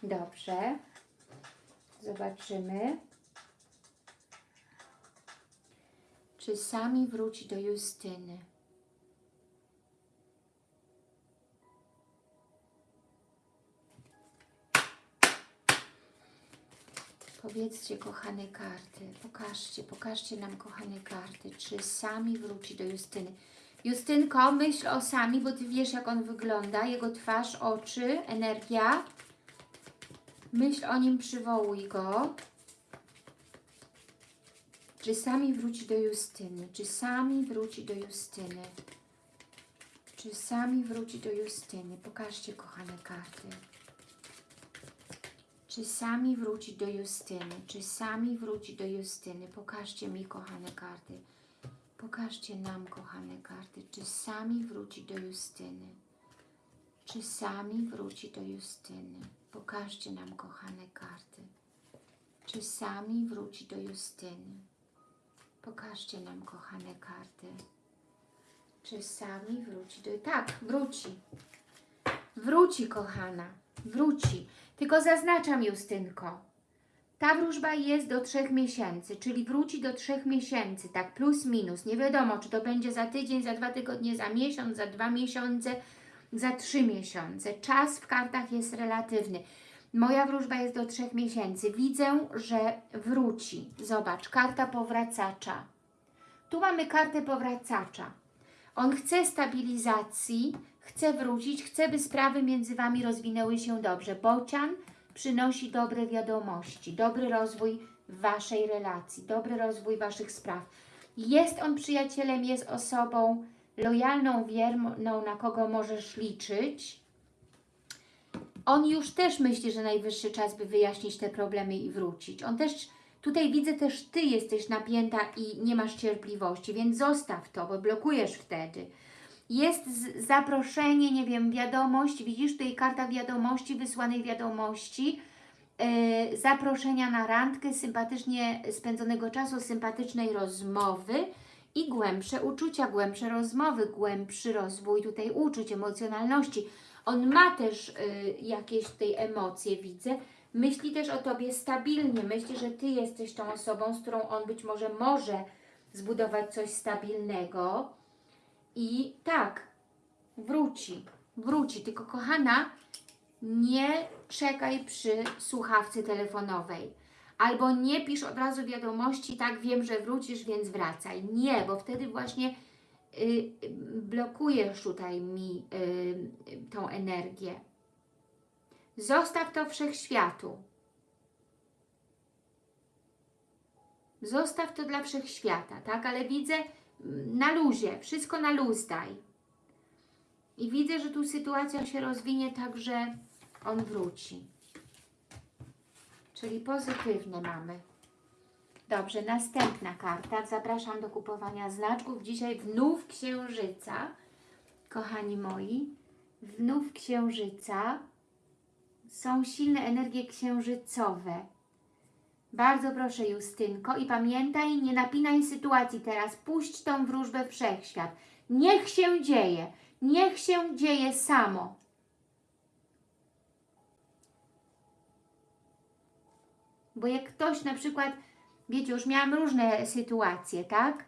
Dobrze. Zobaczymy. Czy sami wróci do Justyny? Powiedzcie, kochane karty, pokażcie, pokażcie nam, kochane karty, czy sami wróci do Justyny. Justynko, myśl o sami, bo Ty wiesz, jak on wygląda, jego twarz, oczy, energia. Myśl o nim, przywołuj go. Czy sami wróci do Justyny? Czy sami wróci do Justyny? Czy sami wróci do Justyny? Pokażcie, kochane karty. Czy sami wróci do Justyny? Czy sami wróci do Justyny? Pokażcie mi, kochane karty. Pokażcie nam, kochane karty, czy sami wróci do Justyny. Czy sami wróci do Justyny. Pokażcie nam, kochane karty. Czy sami wróci do Justyny. Pokażcie nam, kochane karty. Czy sami wróci do... Tak, wróci. Wróci, kochana. Wróci. Tylko zaznaczam, Justynko. Ta wróżba jest do trzech miesięcy, czyli wróci do trzech miesięcy, tak plus minus. Nie wiadomo, czy to będzie za tydzień, za dwa tygodnie, za miesiąc, za dwa miesiące, za trzy miesiące. Czas w kartach jest relatywny. Moja wróżba jest do trzech miesięcy. Widzę, że wróci. Zobacz, karta powracacza. Tu mamy kartę powracacza. On chce stabilizacji, chce wrócić, chce, by sprawy między Wami rozwinęły się dobrze. Bocian przynosi dobre wiadomości, dobry rozwój Waszej relacji, dobry rozwój Waszych spraw. Jest on przyjacielem, jest osobą lojalną, wierną, na kogo możesz liczyć. On już też myśli, że najwyższy czas, by wyjaśnić te problemy i wrócić. On też, tutaj widzę też Ty jesteś napięta i nie masz cierpliwości, więc zostaw to, bo blokujesz wtedy. Jest zaproszenie, nie wiem, wiadomość, widzisz tutaj karta wiadomości, wysłanej wiadomości, yy, zaproszenia na randkę, sympatycznie spędzonego czasu, sympatycznej rozmowy i głębsze uczucia, głębsze rozmowy, głębszy rozwój tutaj uczuć, emocjonalności. On ma też y, jakieś tej emocje, widzę. Myśli też o Tobie stabilnie. Myśli, że Ty jesteś tą osobą, z którą on być może może zbudować coś stabilnego. I tak, wróci, wróci. Tylko kochana, nie czekaj przy słuchawce telefonowej. Albo nie pisz od razu wiadomości, tak wiem, że wrócisz, więc wracaj. Nie, bo wtedy właśnie y, blokujesz tutaj mi y, tą energię. Zostaw to wszechświatu. Zostaw to dla wszechświata, tak? Ale widzę na luzie, wszystko na luz daj. I widzę, że tu sytuacja się rozwinie tak, że on wróci. Czyli pozytywne mamy. Dobrze, następna karta. Zapraszam do kupowania znaczków. Dzisiaj wnów księżyca. Kochani moi, wnów księżyca są silne energie księżycowe. Bardzo proszę Justynko i pamiętaj, nie napinaj sytuacji teraz. Puść tą wróżbę w wszechświat. Niech się dzieje. Niech się dzieje samo. Bo jak ktoś na przykład, wiecie, już miałam różne sytuacje, tak?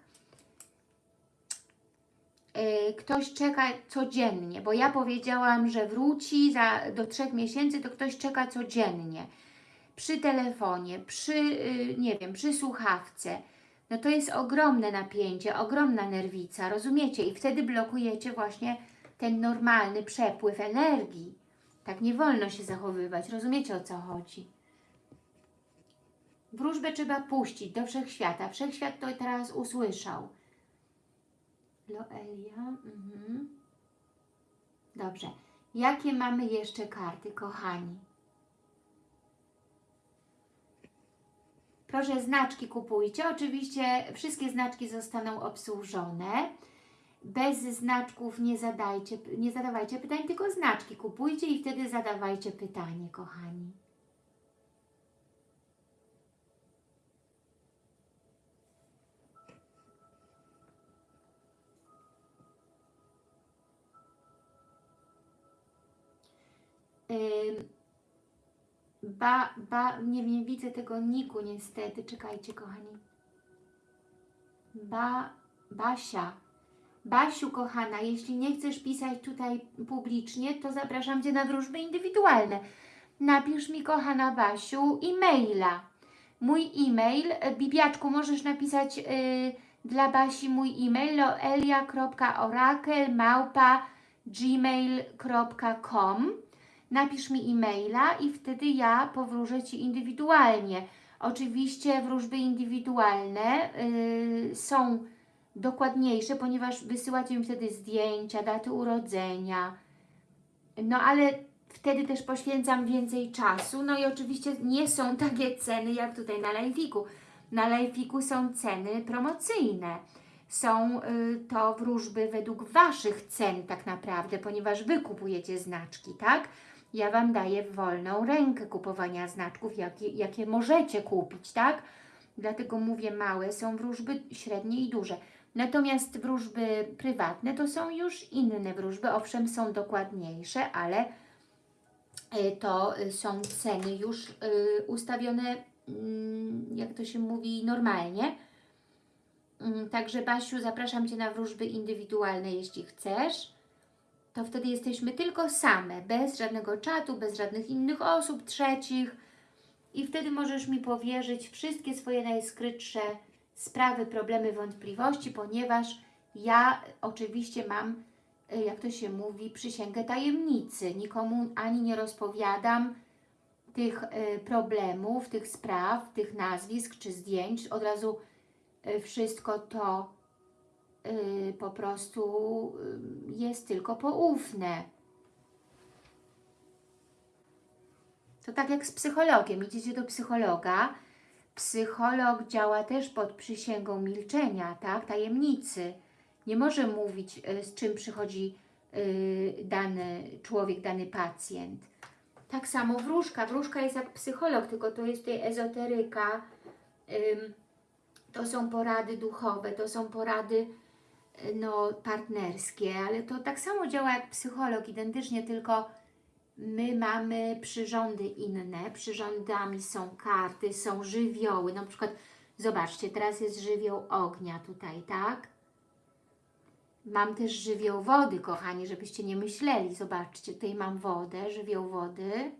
Yy, Ktoś czeka codziennie, bo ja powiedziałam, że wróci za, do trzech miesięcy, to ktoś czeka codziennie. Przy telefonie, przy, yy, nie wiem, przy słuchawce. No to jest ogromne napięcie, ogromna nerwica, rozumiecie? I wtedy blokujecie właśnie ten normalny przepływ energii. Tak nie wolno się zachowywać, rozumiecie o co chodzi? Wróżbę trzeba puścić do wszechświata. Wszechświat to teraz usłyszał. Loelia. Mhm. Dobrze. Jakie mamy jeszcze karty, kochani? Proszę, znaczki kupujcie. Oczywiście wszystkie znaczki zostaną obsłużone. Bez znaczków nie, zadajcie, nie zadawajcie pytań, tylko znaczki kupujcie i wtedy zadawajcie pytanie, kochani. Ym, Ba, ba, nie, nie widzę tego niku niestety. Czekajcie, kochani. Ba, Basia. Basiu, kochana, jeśli nie chcesz pisać tutaj publicznie, to zapraszam Cię na wróżby indywidualne. Napisz mi, kochana Basiu, e-maila. Mój e-mail, e, Bibiaczku, możesz napisać y, dla Basi mój e-mail loelia.orakel małpa gmail.com napisz mi e-maila i wtedy ja powróżę Ci indywidualnie. Oczywiście wróżby indywidualne y, są dokładniejsze, ponieważ wysyłacie mi wtedy zdjęcia, daty urodzenia. No ale wtedy też poświęcam więcej czasu. No i oczywiście nie są takie ceny jak tutaj na Lifeiku. Na Lifeiku są ceny promocyjne. są y, to wróżby według Waszych cen tak naprawdę, ponieważ Wy kupujecie znaczki, tak? Ja Wam daję wolną rękę kupowania znaczków, jakie, jakie możecie kupić, tak? Dlatego mówię małe, są wróżby średnie i duże. Natomiast wróżby prywatne to są już inne wróżby, owszem są dokładniejsze, ale y, to są ceny już y, ustawione, mm, jak to się mówi, normalnie. Mm, Także Basiu, zapraszam Cię na wróżby indywidualne, jeśli chcesz. To wtedy jesteśmy tylko same, bez żadnego czatu, bez żadnych innych osób, trzecich. I wtedy możesz mi powierzyć wszystkie swoje najskrytsze sprawy, problemy, wątpliwości, ponieważ ja oczywiście mam, y, jak to się mówi, przysięgę tajemnicy. Nikomu ani nie rozpowiadam tych y, problemów, tych spraw, tych nazwisk czy zdjęć. Od razu y, wszystko to po prostu y, jest tylko poufne. To tak jak z psychologiem. Idziecie do psychologa. Psycholog działa też pod przysięgą milczenia, tak? Tajemnicy. Nie może mówić, y, z czym przychodzi y, dany człowiek, dany pacjent. Tak samo wróżka. Wróżka jest jak psycholog, tylko to jest tutaj ezoteryka. To są porady duchowe, to są porady y, no, partnerskie, ale to tak samo działa jak psycholog, identycznie, tylko my mamy przyrządy inne. Przyrządami są karty, są żywioły. Na przykład, zobaczcie, teraz jest żywioł ognia tutaj, tak? Mam też żywioł wody, kochani, żebyście nie myśleli. Zobaczcie, tutaj mam wodę, żywioł wody.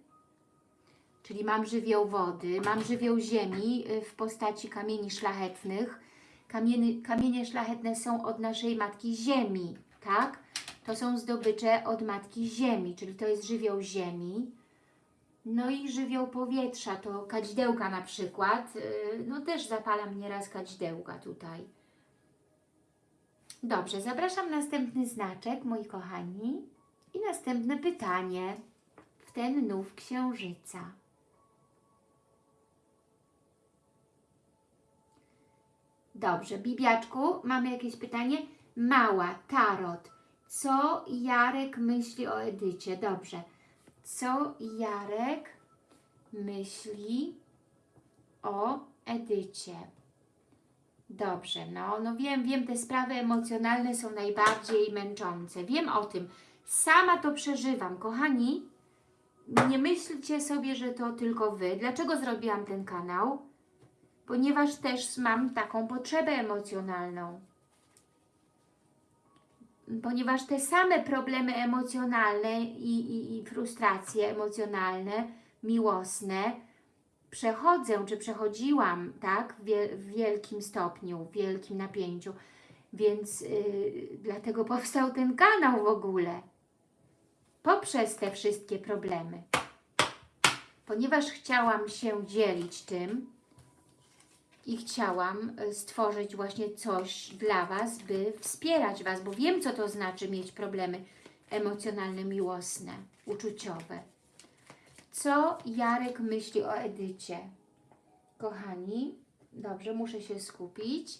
Czyli mam żywioł wody, mam żywioł ziemi y, w postaci kamieni szlachetnych. Kamienie, kamienie szlachetne są od naszej Matki Ziemi, tak? To są zdobycze od Matki Ziemi, czyli to jest żywioł ziemi. No i żywioł powietrza, to kadzidełka na przykład. y, No też zapalam nieraz kadzidełka tutaj. Dobrze, zapraszam następny znaczek, moi kochani. I następne pytanie w ten nów księżyca. Dobrze, Bibiaczku, mamy jakieś pytanie? Mała, tarot. Co Jarek myśli o Edycie? Dobrze. Co Jarek myśli o Edycie? Dobrze, no, no wiem, wiem, te sprawy emocjonalne są najbardziej męczące. Wiem o tym. Sama to przeżywam. Kochani, nie myślcie sobie, że to tylko Wy. Dlaczego zrobiłam ten kanał? Ponieważ też mam taką potrzebę emocjonalną. Ponieważ te same problemy emocjonalne i, i, i frustracje emocjonalne, miłosne, przechodzę, czy przechodziłam, tak, w, wie, w wielkim stopniu, w wielkim napięciu. Więc yy, dlatego powstał ten kanał w ogóle. Poprzez te wszystkie problemy. Ponieważ chciałam się dzielić tym i chciałam y, stworzyć właśnie coś dla Was, by wspierać Was, bo wiem, co to znaczy mieć problemy emocjonalne, miłosne, uczuciowe. Co Jarek myśli o Edycie? Kochani, dobrze, muszę się skupić.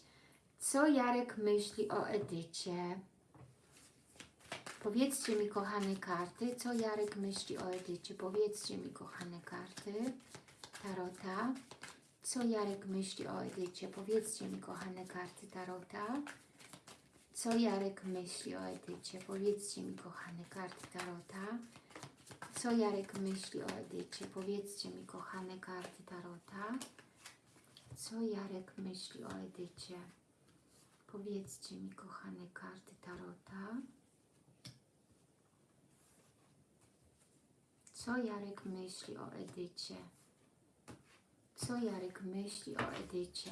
Co Jarek myśli o Edycie? Powiedzcie mi, kochane karty, co Jarek myśli o Edycie. Powiedzcie mi, kochane karty Tarota. Co Jarek myśli o Edycie? Powiedzcie mi, kochane karty Tarota. Co Jarek myśli o Edycie? Powiedzcie mi, kochane karty Tarota. Co Jarek myśli o Edycie? Powiedzcie mi, kochane karty Tarota. Co Jarek myśli o Edycie? Powiedzcie mi, kochane karty Tarota. Co Jarek myśli o Edycie? Co Jarek myśli o Edycie?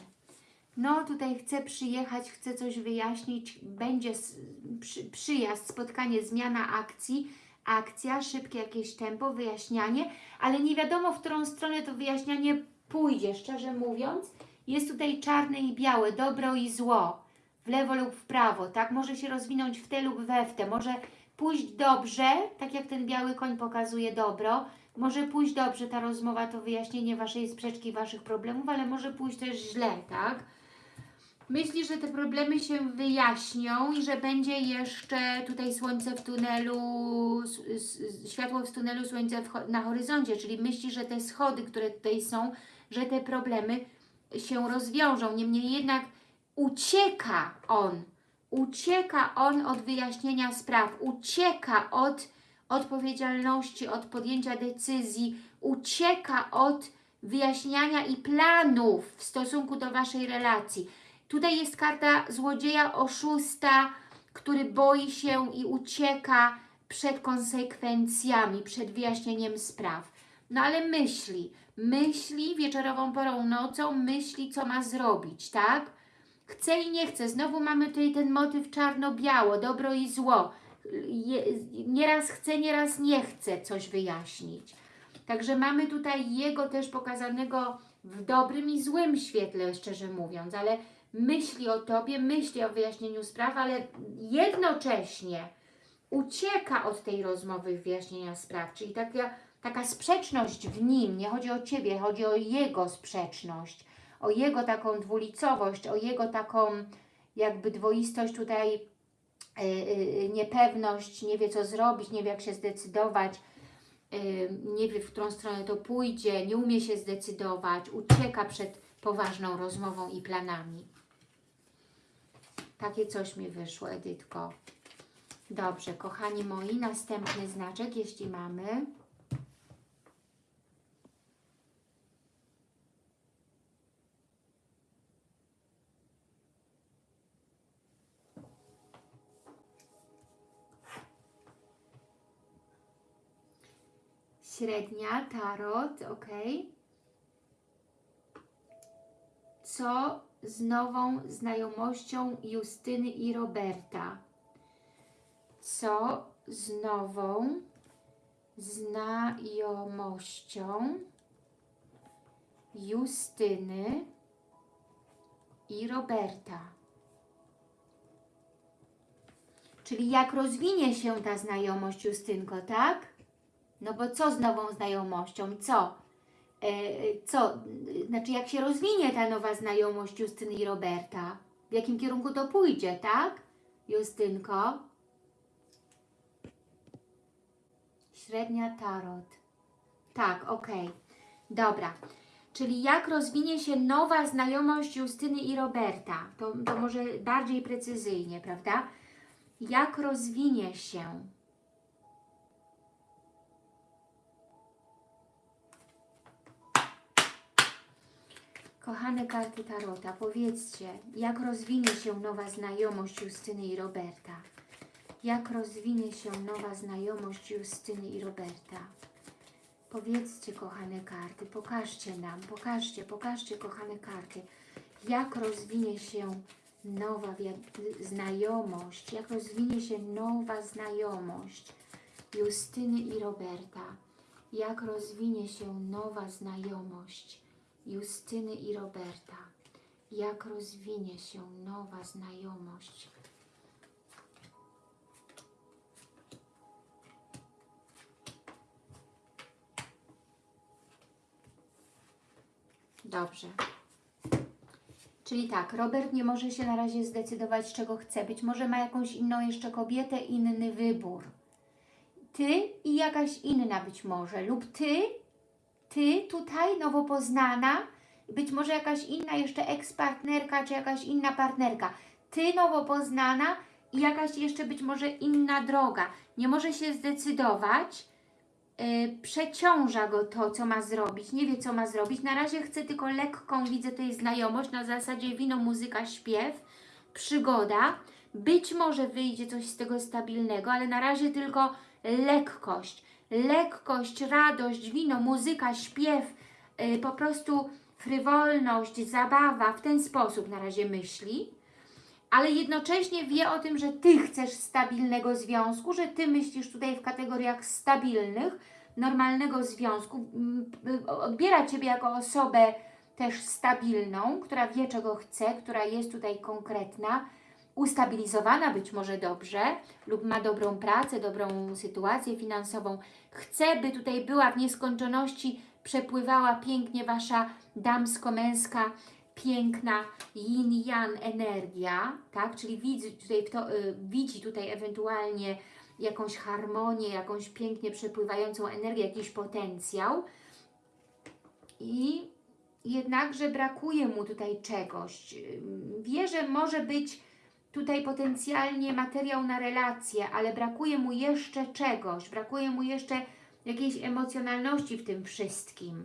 No, tutaj chcę przyjechać, chcę coś wyjaśnić. Będzie przy, przyjazd, spotkanie, zmiana akcji, akcja, szybkie jakieś tempo, wyjaśnianie, ale nie wiadomo, w którą stronę to wyjaśnianie pójdzie, szczerze mówiąc. Jest tutaj czarne i białe, dobro i zło, w lewo lub w prawo, tak? Może się rozwinąć w te lub we w te, może pójść dobrze, tak jak ten biały koń pokazuje dobro, może pójść dobrze ta rozmowa, to wyjaśnienie Waszej sprzeczki, Waszych problemów, ale może pójść też źle, tak? Myśli, że te problemy się wyjaśnią i że będzie jeszcze tutaj słońce w tunelu, światło w tunelu, słońce na horyzoncie, czyli myśli, że te schody, które tutaj są, że te problemy się rozwiążą. Niemniej jednak ucieka on, ucieka on od wyjaśnienia spraw, ucieka od odpowiedzialności, od podjęcia decyzji, ucieka od wyjaśniania i planów w stosunku do Waszej relacji. Tutaj jest karta złodzieja, oszusta, który boi się i ucieka przed konsekwencjami, przed wyjaśnieniem spraw. No ale myśli, myśli wieczorową porą nocą, myśli co ma zrobić, tak? Chce i nie chce. Znowu mamy tutaj ten motyw czarno-biało, dobro i zło. Je, nieraz chce, nieraz nie chce coś wyjaśnić. Także mamy tutaj jego też pokazanego w dobrym i złym świetle, szczerze mówiąc, ale myśli o Tobie, myśli o wyjaśnieniu spraw, ale jednocześnie ucieka od tej rozmowy wyjaśnienia spraw, czyli taka, taka sprzeczność w nim, nie chodzi o Ciebie, chodzi o jego sprzeczność, o jego taką dwulicowość, o jego taką jakby dwoistość tutaj, niepewność, nie wie co zrobić, nie wie jak się zdecydować, nie wie w którą stronę to pójdzie, nie umie się zdecydować, ucieka przed poważną rozmową i planami. Takie coś mi wyszło, Edytko. Dobrze, kochani moi, następny znaczek, jeśli mamy. Średnia, tarot, ok. Co z nową znajomością Justyny i Roberta? Co z nową znajomością Justyny i Roberta? Czyli jak rozwinie się ta znajomość, Justynko, tak? No bo co z nową znajomością? Co? E, co? Znaczy, jak się rozwinie ta nowa znajomość Justyny i Roberta? W jakim kierunku to pójdzie, tak? Justynko? Średnia tarot. Tak, okej. Dobra. Czyli jak rozwinie się nowa znajomość Justyny i Roberta? To, to może bardziej precyzyjnie, prawda? Jak rozwinie się? Kochane karty Tarota, powiedzcie, jak rozwinie się nowa znajomość Justyny i Roberta? Jak rozwinie się nowa znajomość Justyny i Roberta? Powiedzcie, kochane karty, pokażcie nam, pokażcie, pokażcie, kochane karty, jak rozwinie się nowa znajomość, jak rozwinie się nowa znajomość Justyny i Roberta, jak rozwinie się nowa znajomość Justyny i Roberta, jak rozwinie się nowa znajomość Dobrze. Czyli tak, Robert nie może się na razie zdecydować, czego chce. Być może ma jakąś inną jeszcze kobietę, inny wybór. Ty i jakaś inna być może. Lub ty, ty tutaj nowo poznana, być może jakaś inna jeszcze ekspartnerka, czy jakaś inna partnerka. Ty nowo poznana i jakaś jeszcze być może inna droga. Nie może się zdecydować, y, przeciąża go to, co ma zrobić, nie wie, co ma zrobić. Na razie chce tylko lekką, widzę tutaj znajomość, na zasadzie wino, muzyka, śpiew, przygoda. Być może wyjdzie coś z tego stabilnego, ale na razie tylko lekkość. Lekkość, radość, wino, muzyka, śpiew, y, po prostu frywolność, zabawa, w ten sposób na razie myśli ale jednocześnie wie o tym, że Ty chcesz stabilnego związku, że Ty myślisz tutaj w kategoriach stabilnych, normalnego związku, odbiera Ciebie jako osobę też stabilną, która wie czego chce, która jest tutaj konkretna, ustabilizowana być może dobrze lub ma dobrą pracę, dobrą sytuację finansową. Chce, by tutaj była w nieskończoności, przepływała pięknie Wasza damsko-męska piękna yin-yang energia, tak? Czyli widzi tutaj, kto, y, widzi tutaj ewentualnie jakąś harmonię, jakąś pięknie przepływającą energię, jakiś potencjał i jednakże brakuje mu tutaj czegoś. Wie, że może być tutaj potencjalnie materiał na relacje, ale brakuje mu jeszcze czegoś, brakuje mu jeszcze jakiejś emocjonalności w tym wszystkim.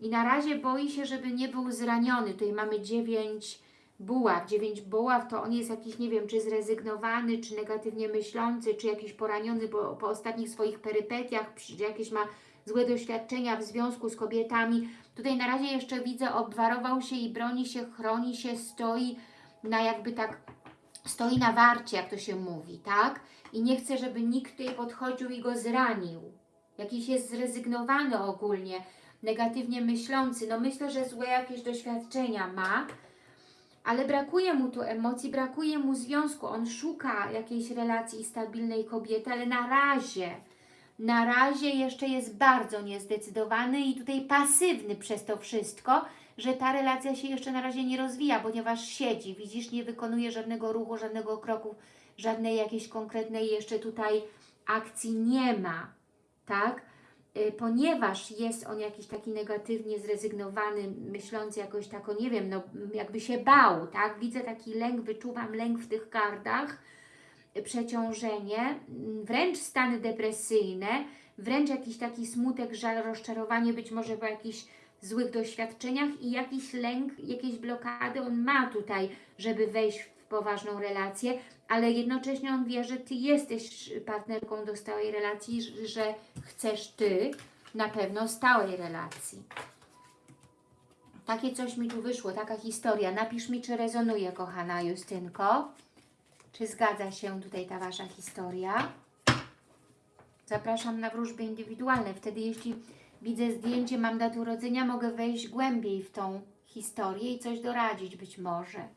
I na razie boi się, żeby nie był zraniony. Tutaj mamy dziewięć buław. Dziewięć buław to on jest jakiś, nie wiem, czy zrezygnowany, czy negatywnie myślący, czy jakiś poraniony po, po ostatnich swoich perypetiach, czy jakieś ma złe doświadczenia w związku z kobietami. Tutaj na razie jeszcze widzę, obwarował się i broni się, chroni się, stoi na jakby tak, stoi na warcie, jak to się mówi, tak? I nie chce, żeby nikt tutaj podchodził i go zranił. Jakiś jest zrezygnowany ogólnie, negatywnie myślący. No myślę, że złe jakieś doświadczenia ma, ale brakuje mu tu emocji, brakuje mu związku. On szuka jakiejś relacji stabilnej kobiety, ale na razie, na razie jeszcze jest bardzo niezdecydowany i tutaj pasywny przez to wszystko, że ta relacja się jeszcze na razie nie rozwija, ponieważ siedzi, widzisz, nie wykonuje żadnego ruchu, żadnego kroku, żadnej jakiejś konkretnej jeszcze tutaj akcji nie ma, tak? Y, Ponieważ jest on jakiś taki negatywnie zrezygnowany, myślący jakoś tako, nie wiem, no jakby się bał, tak? Widzę taki lęk, wyczuwam lęk w tych kartach, przeciążenie, mm, wręcz stany depresyjne, wręcz jakiś taki smutek, żal, rozczarowanie, być może po jakichś złych doświadczeniach i jakiś lęk, jakieś blokady on ma tutaj, żeby wejść w poważną relację, ale jednocześnie on wie, że Ty jesteś partnerką do stałej relacji, że- chcesz Ty na pewno stałej relacji. Takie coś mi tu wyszło, taka historia. Napisz mi, czy rezonuje, kochana Justynko. Czy zgadza się tutaj ta Wasza historia? Zapraszam na wróżby indywidualne. Wtedy, jeśli widzę zdjęcie, mam datę urodzenia, mogę wejść głębiej w tą historię i coś doradzić być może.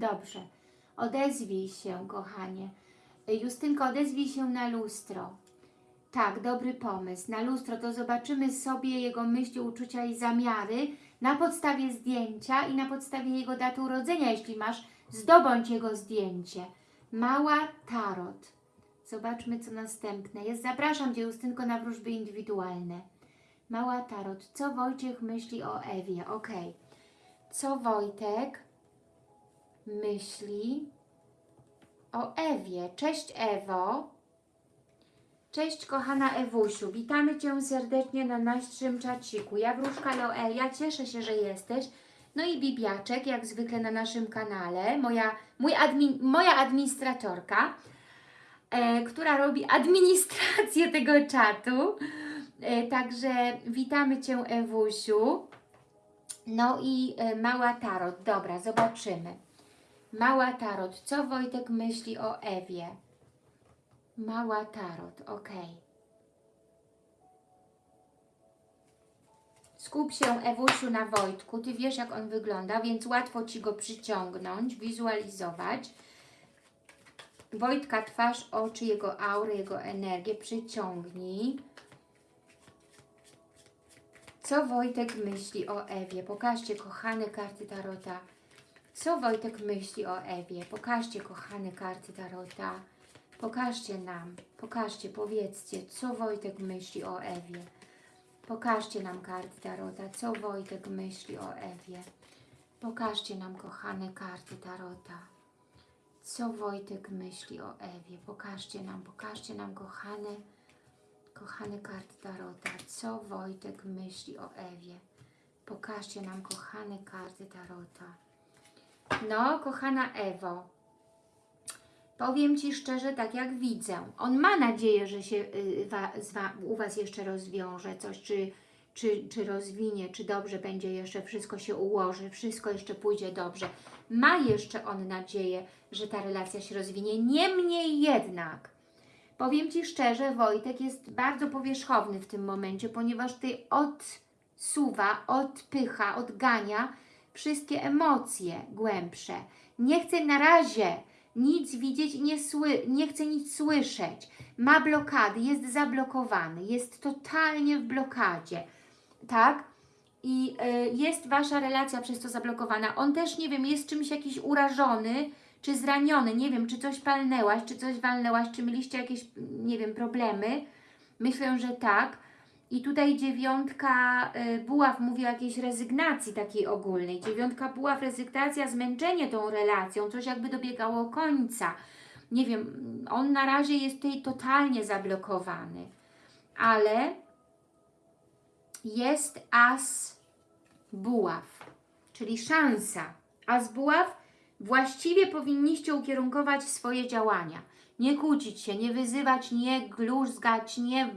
Dobrze. Odezwij się, kochanie. Justynko, odezwij się na lustro. Tak, dobry pomysł. Na lustro to zobaczymy sobie jego myśli, uczucia i zamiary na podstawie zdjęcia i na podstawie jego daty urodzenia. Jeśli masz, zdobądź jego zdjęcie. Mała tarot. Zobaczmy, co następne jest. Zapraszam Cię, Justynko, na wróżby indywidualne. Mała tarot. Co Wojciech myśli o Ewie? Ok. Co Wojtek myśli o Ewie. Cześć Ewo. Cześć kochana Ewusiu. Witamy Cię serdecznie na naszym czaciku. Ja Wróżka Loelia, cieszę się, że jesteś. No i Bibiaczek, jak zwykle na naszym kanale. Moja, mój admin, moja administratorka, e, która robi administrację tego czatu. E, także witamy Cię Ewusiu. No i e, mała tarot. Dobra, zobaczymy. Mała Tarot. Co Wojtek myśli o Ewie? Mała Tarot, ok. Skup się, Ewusiu, na Wojtku. Ty wiesz, jak on wygląda, więc łatwo Ci go przyciągnąć, wizualizować. Wojtka, twarz, oczy, jego aurę, jego energię przyciągnij. Co Wojtek myśli o Ewie? Pokażcie, kochane karty Tarota. Co Wojtek myśli o Ewie? Pokażcie, kochane karty Tarota. Pokażcie nam, pokażcie, powiedzcie, co Wojtek myśli o Ewie. Pokażcie nam karty Tarota, co Wojtek myśli o Ewie. Pokażcie nam, kochane karty Tarota. Co Wojtek myśli o Ewie? Pokażcie nam, pokażcie nam, kochane, kochane karty Tarota. Co Wojtek myśli o Ewie? Pokażcie nam, kochane karty Tarota. No, kochana Ewo, powiem Ci szczerze, tak jak widzę, on ma nadzieję, że się y, u Was jeszcze rozwiąże coś, czy czy, czy rozwinie, czy dobrze będzie jeszcze, wszystko się ułoży, wszystko jeszcze pójdzie dobrze. Ma jeszcze on nadzieję, że ta relacja się rozwinie. Niemniej jednak, powiem Ci szczerze, Wojtek jest bardzo powierzchowny w tym momencie, ponieważ Ty odsuwa, odpycha, odgania wszystkie emocje głębsze. Nie chce na razie nic widzieć i nie, nie chce nic słyszeć. Ma blokady, jest zablokowany, jest totalnie w blokadzie, tak? I y, jest Wasza relacja przez to zablokowana. On też, nie wiem, jest czymś jakiś urażony, czy zraniony, nie wiem, czy coś palnęłaś, czy coś walnęłaś, czy mieliście jakieś, nie wiem, problemy. Myślę, że tak. I tutaj dziewiątka y, buław mówi o jakiejś rezygnacji takiej ogólnej. Dziewiątka buław, rezygnacja, zmęczenie tą relacją, coś jakby dobiegało końca. Nie wiem, on na razie jest tutaj totalnie zablokowany. Ale jest as buław, czyli szansa. As buław właściwie powinniście ukierunkować swoje działania. Nie kłócić się, nie wyzywać, nie gluzgać, nie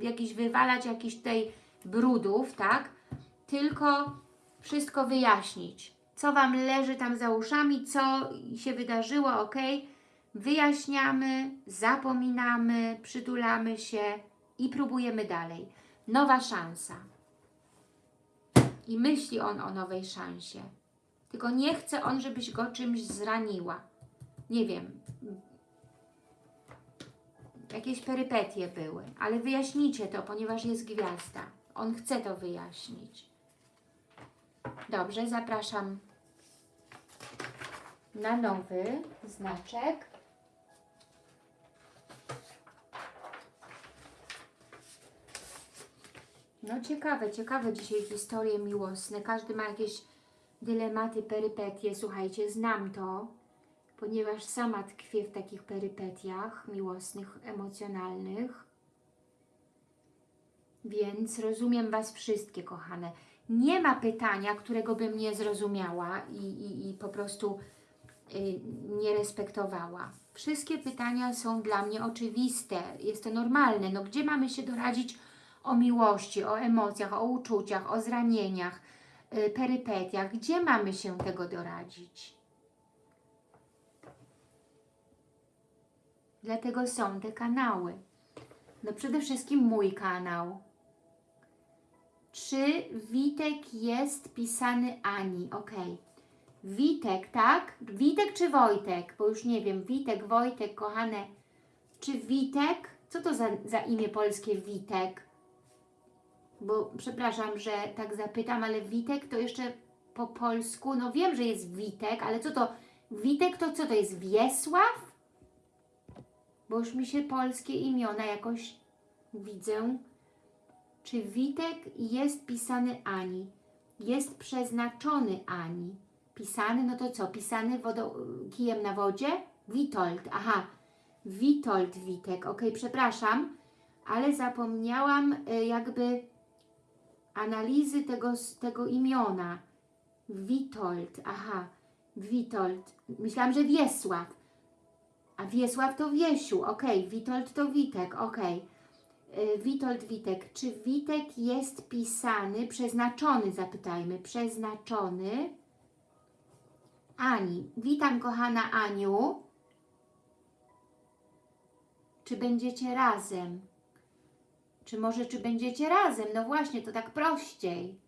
jakieś wywalać jakichś tutaj brudów, tak? Tylko wszystko wyjaśnić. Co Wam leży tam za uszami, co się wydarzyło, ok? Wyjaśniamy, zapominamy, przytulamy się i próbujemy dalej. Nowa szansa. I myśli on o nowej szansie. Tylko nie chce on, żebyś go czymś zraniła. Nie wiem. Jakieś perypetie były, ale wyjaśnijcie to, ponieważ jest gwiazda. On chce to wyjaśnić. Dobrze, zapraszam na nowy znaczek. No ciekawe, ciekawe dzisiaj historie miłosne. Każdy ma jakieś dylematy, perypetie. Słuchajcie, znam to, ponieważ sama tkwię w takich perypetiach miłosnych, emocjonalnych. Więc rozumiem Was wszystkie, kochane. Nie ma pytania, którego bym nie zrozumiała i, i, i po prostu y, nie respektowała. Wszystkie pytania są dla mnie oczywiste. Jest to normalne. No gdzie mamy się doradzić o miłości, o emocjach, o uczuciach, o zranieniach, y, perypetiach. Gdzie mamy się tego doradzić? Dlatego są te kanały. No przede wszystkim mój kanał. Czy Witek jest pisany Ani? Ok. Witek, tak? Witek czy Wojtek? Bo już nie wiem. Witek, Wojtek, kochane. Czy Witek? Co to za, za imię polskie Witek? bo przepraszam, że tak zapytam, ale Witek to jeszcze po polsku, no wiem, że jest Witek, ale co to, Witek to co to jest, Wiesław? Bo już mi się polskie imiona jakoś widzę. Czy Witek jest pisany Ani? Jest przeznaczony Ani. Pisany, no to co, pisany wodą, kijem na wodzie? Witold, aha, Witold Witek, ok, przepraszam, ale zapomniałam y, jakby analizy tego, tego imiona. Witold, aha, Witold. Myślałam, że Wiesław. A Wiesław to Wiesiu, ok. Witold to Witek, ok. Witold Witek. Czy Witek jest pisany, przeznaczony, zapytajmy, przeznaczony Ani. Witam, kochana Aniu. Czy będziecie razem? Czy może, czy będziecie razem? No właśnie, to tak prościej.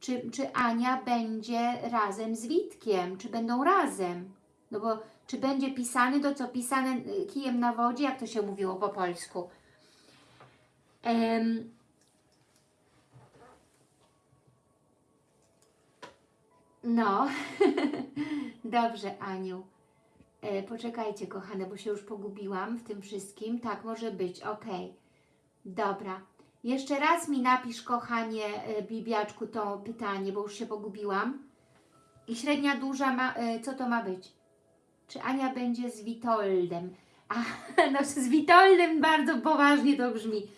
Czy, czy Ania będzie razem z Witkiem? Czy będą razem? No bo czy będzie pisany, to co pisane y, kijem na wodzie, jak to się mówiło po polsku? Um, no, dobrze Aniu. E, poczekajcie kochane, bo się już pogubiłam w tym wszystkim. Tak, może być, ok. Dobra. Jeszcze raz mi napisz, kochanie e, Bibiaczku, to pytanie, bo już się pogubiłam. I średnia, duża, ma, e, co to ma być? Czy Ania będzie z Witoldem? A, no z Witoldem bardzo poważnie to brzmi.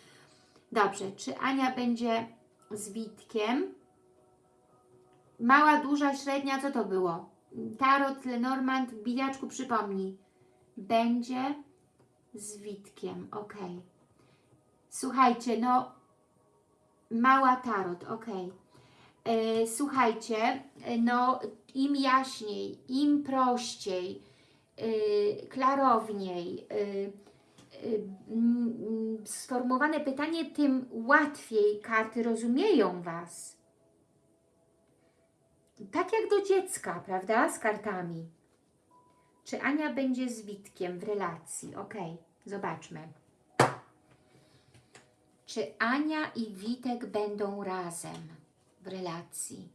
Dobrze, czy Ania będzie z Witkiem? Mała, duża, średnia, co to było? Tarot, Lenormand, Bibiaczku, przypomnij. Będzie z Witkiem, ok. Słuchajcie, no Mała tarot, ok. E, słuchajcie, no im jaśniej, im prościej, klarowniej e, e, mm, mm, sformułowane pytanie, tym łatwiej karty rozumieją Was. Tak jak do dziecka, prawda? Z kartami. Czy Ania będzie z Witkiem w relacji? Ok, zobaczmy. Czy Ania i Witek będą razem w relacji?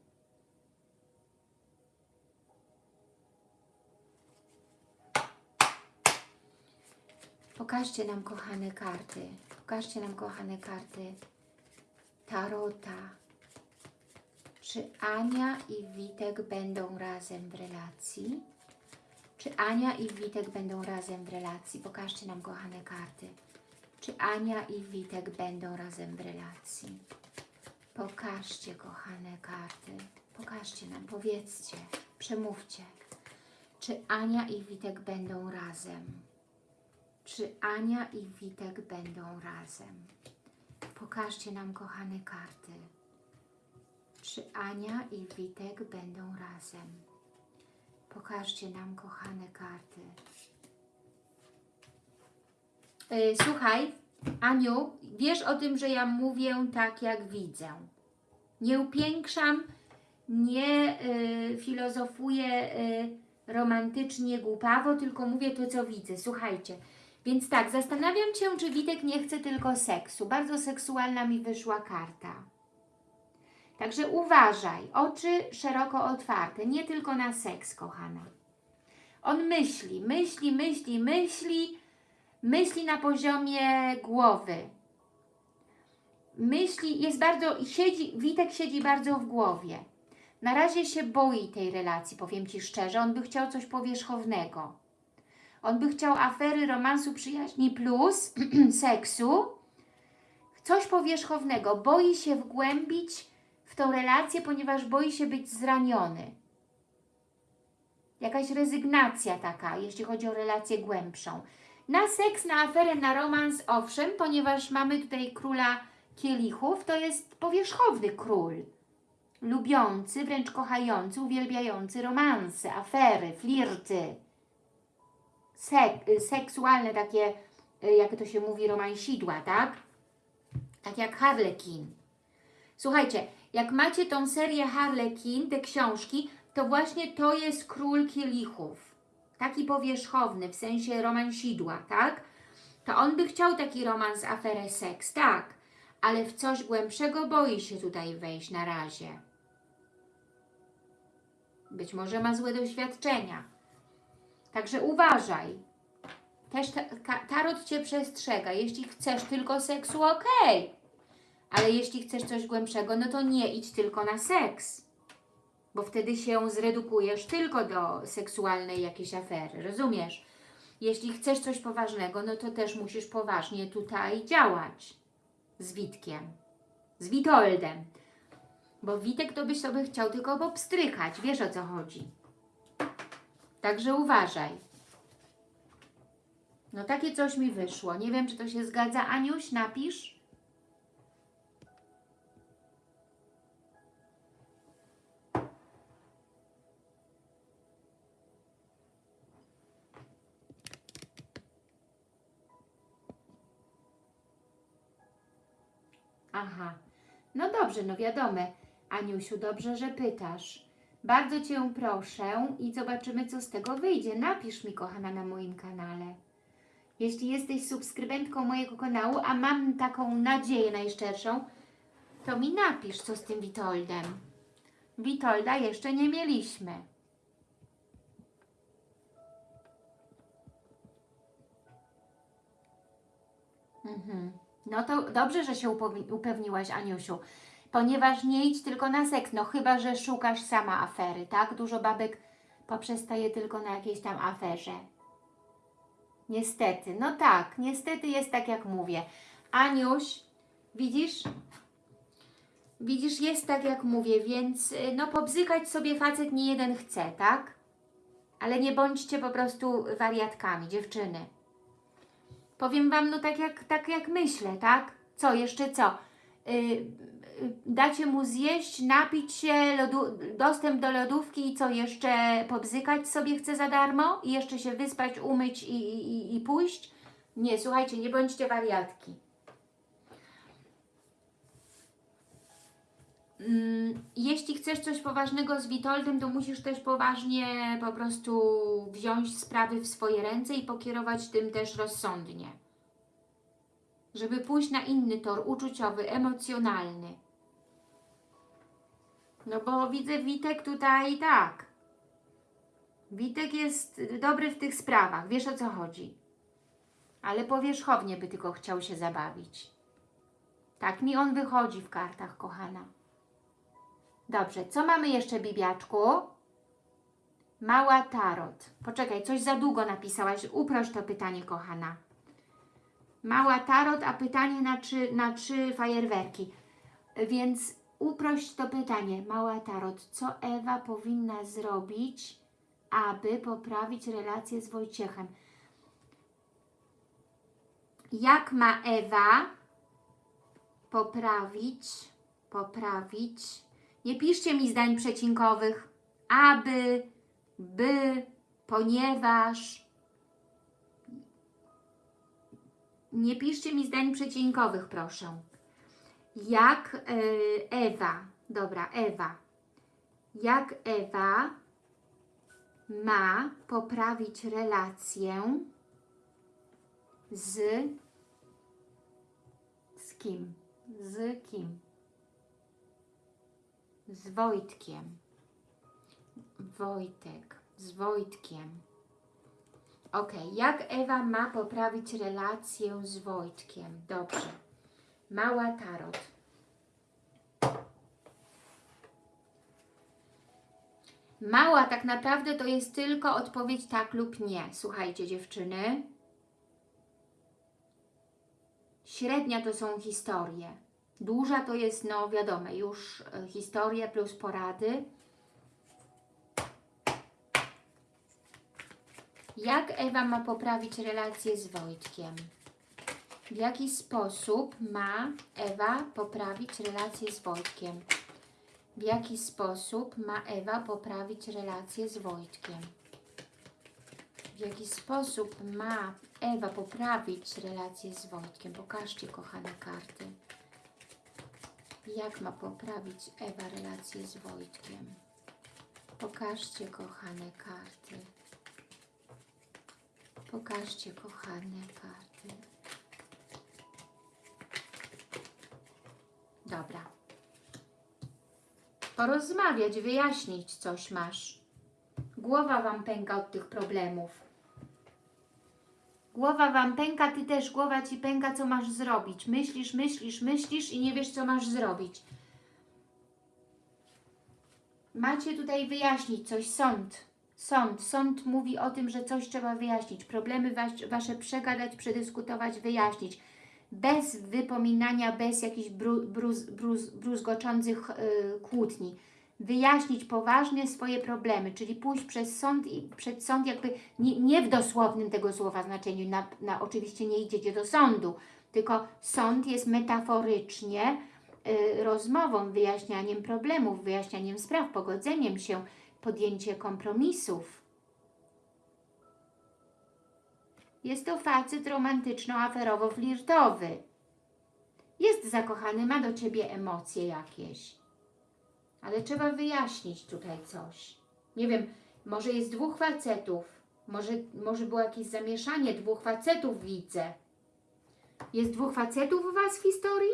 Pokażcie nam, kochane karty. Pokażcie nam, kochane karty Tarota. Czy Ania i Witek będą razem w relacji? Czy Ania i Witek będą razem w relacji? Pokażcie nam, kochane karty. Czy Ania i Witek będą razem w relacji? Pokażcie, kochane karty. Pokażcie nam, powiedzcie, przemówcie. Czy Ania i Witek będą razem? Czy Ania i Witek będą razem? Pokażcie nam, kochane karty. Czy Ania i Witek będą razem? Pokażcie nam, kochane karty. Yy, słuchaj, Aniu, wiesz o tym, że ja mówię tak, jak widzę. Nie upiększam, nie y, filozofuję y, romantycznie, głupawo, tylko mówię to, co widzę. Słuchajcie, więc tak, zastanawiam się, czy Witek nie chce tylko seksu. Bardzo seksualna mi wyszła karta. Także uważaj, oczy szeroko otwarte, nie tylko na seks, kochana. On myśli, myśli, myśli, myśli, myśli na poziomie głowy. Myśli, jest bardzo, siedzi, Witek siedzi bardzo w głowie. Na razie się boi tej relacji, powiem Ci szczerze. On by chciał coś powierzchownego. On by chciał afery, romansu, przyjaźni plus seksu. Coś powierzchownego. Boi się wgłębić w tą relację, ponieważ boi się być zraniony. Jakaś rezygnacja taka, jeśli chodzi o relację głębszą. Na seks, na aferę, na romans, owszem, ponieważ mamy tutaj króla kielichów, to jest powierzchowny król. Lubiący, wręcz kochający, uwielbiający romanse, afery, flirty. Sek seksualne takie, y, jak to się mówi, romansidła, tak? Tak jak Harlekin. Słuchajcie, jak macie tą serię Harlekin, te książki, to właśnie to jest król kielichów. Taki powierzchowny, w sensie romansidła, tak? To on by chciał taki romans, aferę, seks, tak. Ale w coś głębszego boi się tutaj wejść na razie. Być może ma złe doświadczenia. Także uważaj. Też ta, tarot Cię przestrzega. Jeśli chcesz tylko seksu, okej. Ale jeśli chcesz coś głębszego, no to nie idź tylko na seks. Bo wtedy się zredukujesz tylko do seksualnej jakiejś afery. Rozumiesz? Jeśli chcesz coś poważnego, no to też musisz poważnie tutaj działać. Z Witkiem. Z Witoldem. Bo Witek to byś sobie chciał tylko popstrychać. Wiesz o co chodzi. Także uważaj. No takie coś mi wyszło. Nie wiem, czy to się zgadza. Aniuś, napisz. Aha. No dobrze, no wiadomo. Aniusiu, dobrze, że pytasz. Bardzo Cię proszę i zobaczymy, co z tego wyjdzie. Napisz mi, kochana, na moim kanale. Jeśli jesteś subskrybentką mojego kanału, a mam taką nadzieję najszczerszą, to mi napisz, co z tym Witoldem. Witolda jeszcze nie mieliśmy. Mhm. No to dobrze, że się upewniłaś, Aniusiu, ponieważ nie idź tylko na seks, no chyba, że szukasz sama afery, tak? Dużo babek poprzestaje tylko na jakiejś tam aferze. Niestety, no tak, niestety jest tak, jak mówię. Aniuś, widzisz? Widzisz, jest tak, jak mówię, więc y, no pobzykać sobie facet nie jeden chce, tak? Ale nie bądźcie po prostu wariatkami, dziewczyny. Powiem Wam, no tak jak, tak jak myślę, tak? Co, jeszcze co? Yy, dacie mu zjeść, napić się, dostęp do lodówki i co jeszcze pobzykać sobie chce za darmo i jeszcze się wyspać, umyć i, i, i pójść? Nie, słuchajcie, nie bądźcie wariatki. Mm, Jeśli chcesz coś poważnego z Witoldem, to musisz też poważnie po prostu wziąć sprawy w swoje ręce i pokierować tym też rozsądnie. Żeby pójść na inny tor uczuciowy, emocjonalny. No bo widzę Witek tutaj tak. Witek jest dobry w tych sprawach, wiesz o co chodzi. Ale powierzchownie by tylko chciał się zabawić. Tak mi on wychodzi w kartach, kochana. Dobrze, co mamy jeszcze, Bibiaczku? Mała tarot. Poczekaj, coś za długo napisałaś. Uproś to pytanie, kochana. Mała tarot, a pytanie na trzy, na trzy fajerwerki. Więc uprość to pytanie. Mała tarot. Co Ewa powinna zrobić, aby poprawić relację z Wojciechem? Jak ma Ewa poprawić, poprawić nie piszcie mi zdań przecinkowych. Aby, by, ponieważ. Nie piszcie mi zdań przecinkowych, proszę. Jak y, Ewa, dobra, Ewa. Jak Ewa ma poprawić relację z z kim? Z kim? z Wojtkiem. Wojtek, z Wojtkiem. Ok, jak Ewa ma poprawić relację z Wojtkiem? Dobrze. Mała tarot. Mała tak naprawdę to jest tylko odpowiedź tak lub nie. Słuchajcie dziewczyny. Średnia to są historie. Duża to jest, no wiadomo, już e, historia plus porady. Jak Ewa ma poprawić relację z Wojtkiem? W jaki sposób ma Ewa poprawić relację z Wojtkiem? W jaki sposób ma Ewa poprawić relację z Wojtkiem? W jaki sposób ma Ewa poprawić relację z Wojtkiem? Pokażcie, kochane karty. Jak ma poprawić Ewa relację z Wojtkiem? Pokażcie, kochane karty. Pokażcie, kochane karty. Dobra. Porozmawiać, wyjaśnić coś masz. Głowa Wam pęka od tych problemów. Głowa Wam pęka, Ty też głowa Ci pęka, co masz zrobić. Myślisz, myślisz, myślisz i nie wiesz, co masz zrobić. Macie tutaj wyjaśnić coś, sąd. Sąd. Sąd mówi o tym, że coś trzeba wyjaśnić. Problemy was, Wasze przegadać, przedyskutować, wyjaśnić. Bez wypominania, bez jakichś bru, bruz, bruz, bruzgoczących yy, kłótni wyjaśnić poważnie swoje problemy, czyli pójść przez sąd i przed sąd jakby nie, nie w dosłownym tego słowa znaczeniu, na, na, oczywiście nie idziecie do sądu, tylko sąd jest metaforycznie y, rozmową, wyjaśnianiem problemów, wyjaśnianiem spraw, pogodzeniem się, podjęcie kompromisów. Jest to facet romantyczno-aferowo-flirtowy. Jest zakochany, ma do Ciebie emocje jakieś ale trzeba wyjaśnić tutaj coś. Nie wiem, może jest dwóch facetów, może, może było jakieś zamieszanie, dwóch facetów widzę. Jest dwóch facetów u Was w historii?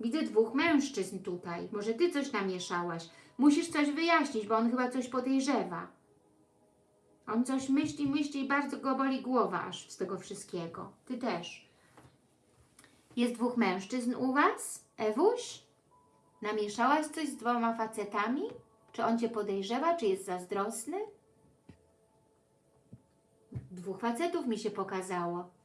Widzę dwóch mężczyzn tutaj. Może Ty coś namieszałaś. Musisz coś wyjaśnić, bo on chyba coś podejrzewa. On coś myśli, myśli i bardzo go boli głowa aż z tego wszystkiego. Ty też. Jest dwóch mężczyzn u Was? Ewuś? Namieszałaś coś z dwoma facetami? Czy on Cię podejrzewa? Czy jest zazdrosny? Dwóch facetów mi się pokazało.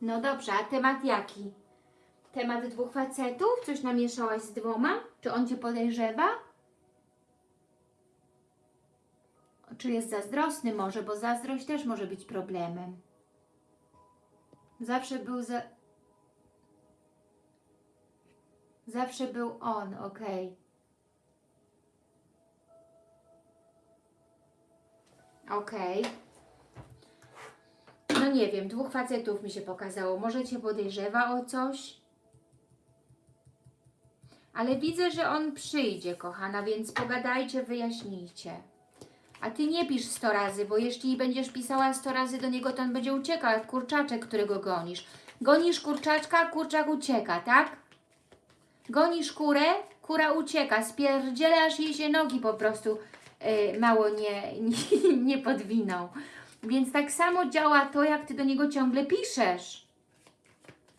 No dobrze, a temat jaki? Temat dwóch facetów? Coś namieszałaś z dwoma? Czy on Cię podejrzewa? Czy jest zazdrosny może, bo zazdrość też może być problemem. Zawsze był za... Zawsze był on, okej. Okej. No nie wiem, dwóch facetów mi się pokazało. Może Cię podejrzewa o coś? Ale widzę, że on przyjdzie, kochana, więc pogadajcie, wyjaśnijcie. A Ty nie pisz 100 razy, bo jeśli będziesz pisała 100 razy do niego, to on będzie uciekał, jak kurczaczek, którego gonisz. Gonisz kurczaczka, kurczak ucieka, tak? Gonisz kurę, kura ucieka, spierdziela, aż jej się nogi po prostu y, mało nie, nie, nie podwiną. Więc tak samo działa to, jak Ty do niego ciągle piszesz.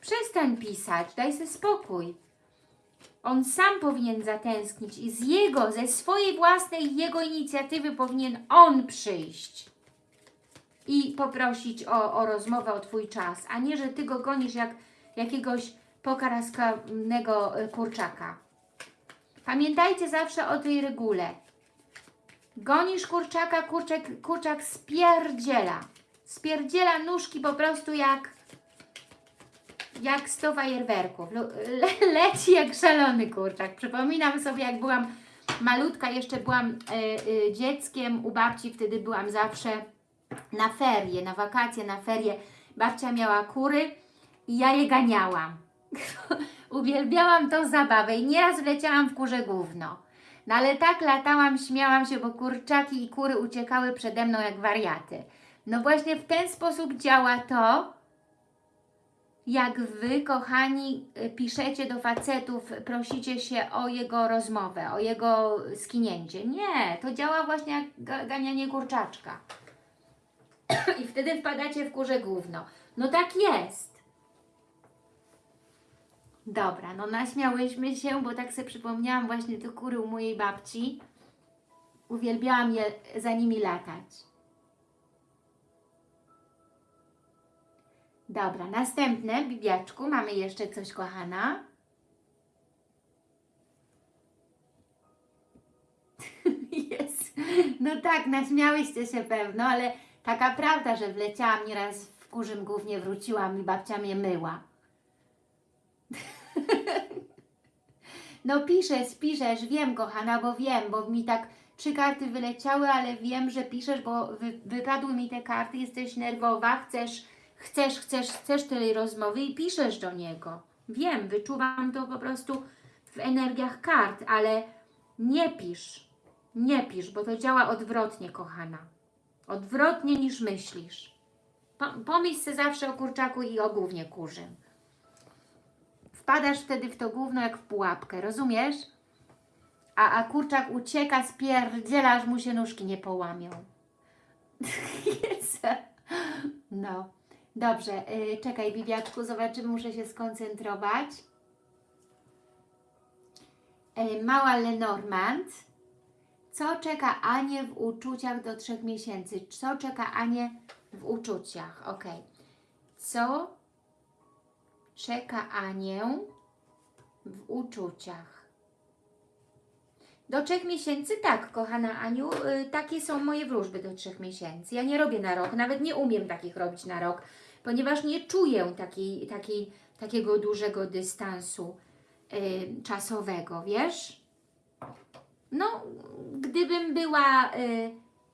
Przestań pisać, daj sobie spokój. On sam powinien zatęsknić i z jego, ze swojej własnej jego inicjatywy powinien on przyjść i poprosić o, o rozmowę, o Twój czas, a nie, że Ty go gonisz jak jakiegoś pokaraskanego kurczaka. Pamiętajcie zawsze o tej regule. Gonisz kurczaka, kurczak, kurczak spierdziela. Spierdziela nóżki po prostu jak jak sto fajerwerków. Lu- Le, leci jak szalony kurczak. Przypominam sobie, jak byłam malutka, jeszcze byłam y, y, dzieckiem u babci, wtedy byłam zawsze na ferie, na wakacje, na ferie. Babcia miała kury i ja je ganiałam. Uwielbiałam tą zabawę i nieraz wleciałam w kurze gówno. No ale tak latałam, śmiałam się, bo kurczaki i kury uciekały przede mną jak wariaty. No właśnie w ten sposób działa to, jak Wy, kochani, y, piszecie do facetów, prosicie się o jego rozmowę, o jego skinięcie. Nie, to działa właśnie jak ga- ganianie kurczaczka. I wtedy wpadacie w kurze gówno. No tak jest. Dobra, no naśmiałyśmy się, bo tak sobie przypomniałam właśnie te kury u mojej babci. Uwielbiałam je za nimi latać. Dobra, następne, Bibiaczku, mamy jeszcze coś, kochana. Jest. No tak, naśmiałyście się pewno, ale taka prawda, że wleciałam nieraz w kurzym głównie wróciłam i babcia mnie myła. No piszesz, piszesz, wiem kochana, bo wiem, bo mi tak trzy karty wyleciały, ale wiem, że piszesz, bo wy, wypadły mi te karty, jesteś nerwowa, chcesz, chcesz, chcesz, chcesz tej rozmowy i piszesz do niego. Wiem, wyczuwam to po prostu w energiach kart, ale nie pisz, nie pisz, bo to działa odwrotnie, kochana. Odwrotnie niż myślisz. Po- Pomyśl sobie zawsze o kurczaku i o głównie kurzym. Wpadasz wtedy w to gówno jak w pułapkę, rozumiesz? A, a kurczak ucieka, spierdziela, aż mu się nóżki nie połamią. No, dobrze, y, czekaj Bibiaczku, zobaczymy, muszę się skoncentrować. Y, mała Lenormand. Co czeka Anię w uczuciach do trzech miesięcy? Co czeka Anię w uczuciach? Ok. Co czeka Anię w uczuciach? Do trzech miesięcy tak, kochana Aniu, y, takie są moje wróżby do trzech miesięcy. Ja nie robię na rok, nawet nie umiem takich robić na rok, ponieważ nie czuję takiej, takiej, takiego dużego dystansu y, czasowego, wiesz? No, gdybym była y,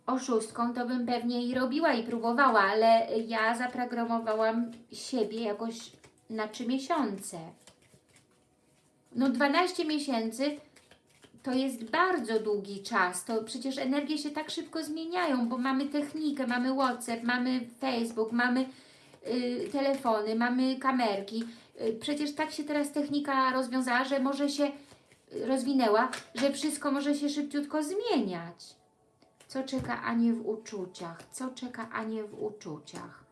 oszustką, to bym pewnie i robiła i próbowała, ale ja zaprogramowałam siebie jakoś na trzy miesiące. No 12 miesięcy to jest bardzo długi czas. To przecież energie się tak szybko zmieniają, bo mamy technikę, mamy WhatsApp, mamy Facebook, mamy y, telefony, mamy kamerki. Y, przecież tak się teraz technika rozwiązała, że może się rozwinęła, że wszystko może się szybciutko zmieniać. Co czeka Anię w uczuciach? Co czeka Anię w uczuciach?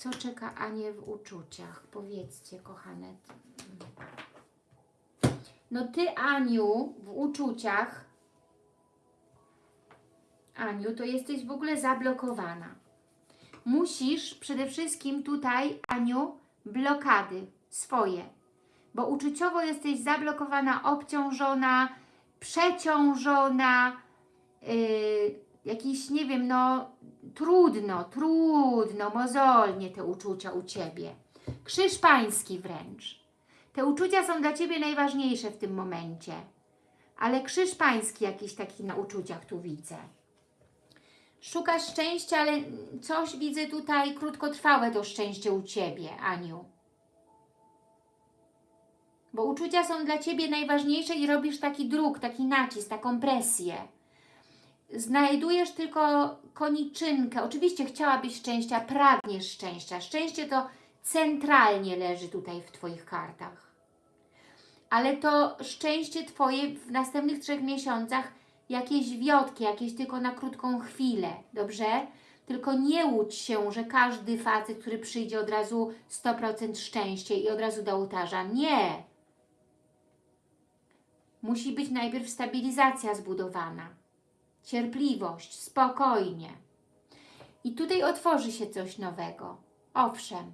Co czeka Anię w uczuciach? Powiedzcie, kochane. No Ty, Aniu, w uczuciach, Aniu, to jesteś w ogóle zablokowana. Musisz przede wszystkim tutaj, Aniu, blokady swoje bo uczuciowo jesteś zablokowana, obciążona, przeciążona, yy, jakiś, nie wiem, no trudno, trudno, mozolnie te uczucia u Ciebie. Krzyż pański wręcz. Te uczucia są dla Ciebie najważniejsze w tym momencie. Ale krzyż pański jakiś taki na uczuciach tu widzę. Szukasz szczęścia, ale coś widzę tutaj krótkotrwałe to szczęście u Ciebie, Aniu. Bo uczucia są dla Ciebie najważniejsze i robisz taki druk, taki nacisk, taką presję. Znajdujesz tylko koniczynkę. Oczywiście chciałabyś szczęścia, pragniesz szczęścia. Szczęście to centralnie leży tutaj w Twoich kartach. Ale to szczęście Twoje w następnych trzech miesiącach jakieś wiotki, jakieś tylko na krótką chwilę, dobrze? Tylko nie łudź się, że każdy facet, który przyjdzie od razu 100% szczęście i od razu do ołtarza. Nie! Musi być najpierw stabilizacja zbudowana. Cierpliwość, spokojnie. I tutaj otworzy się coś nowego. Owszem,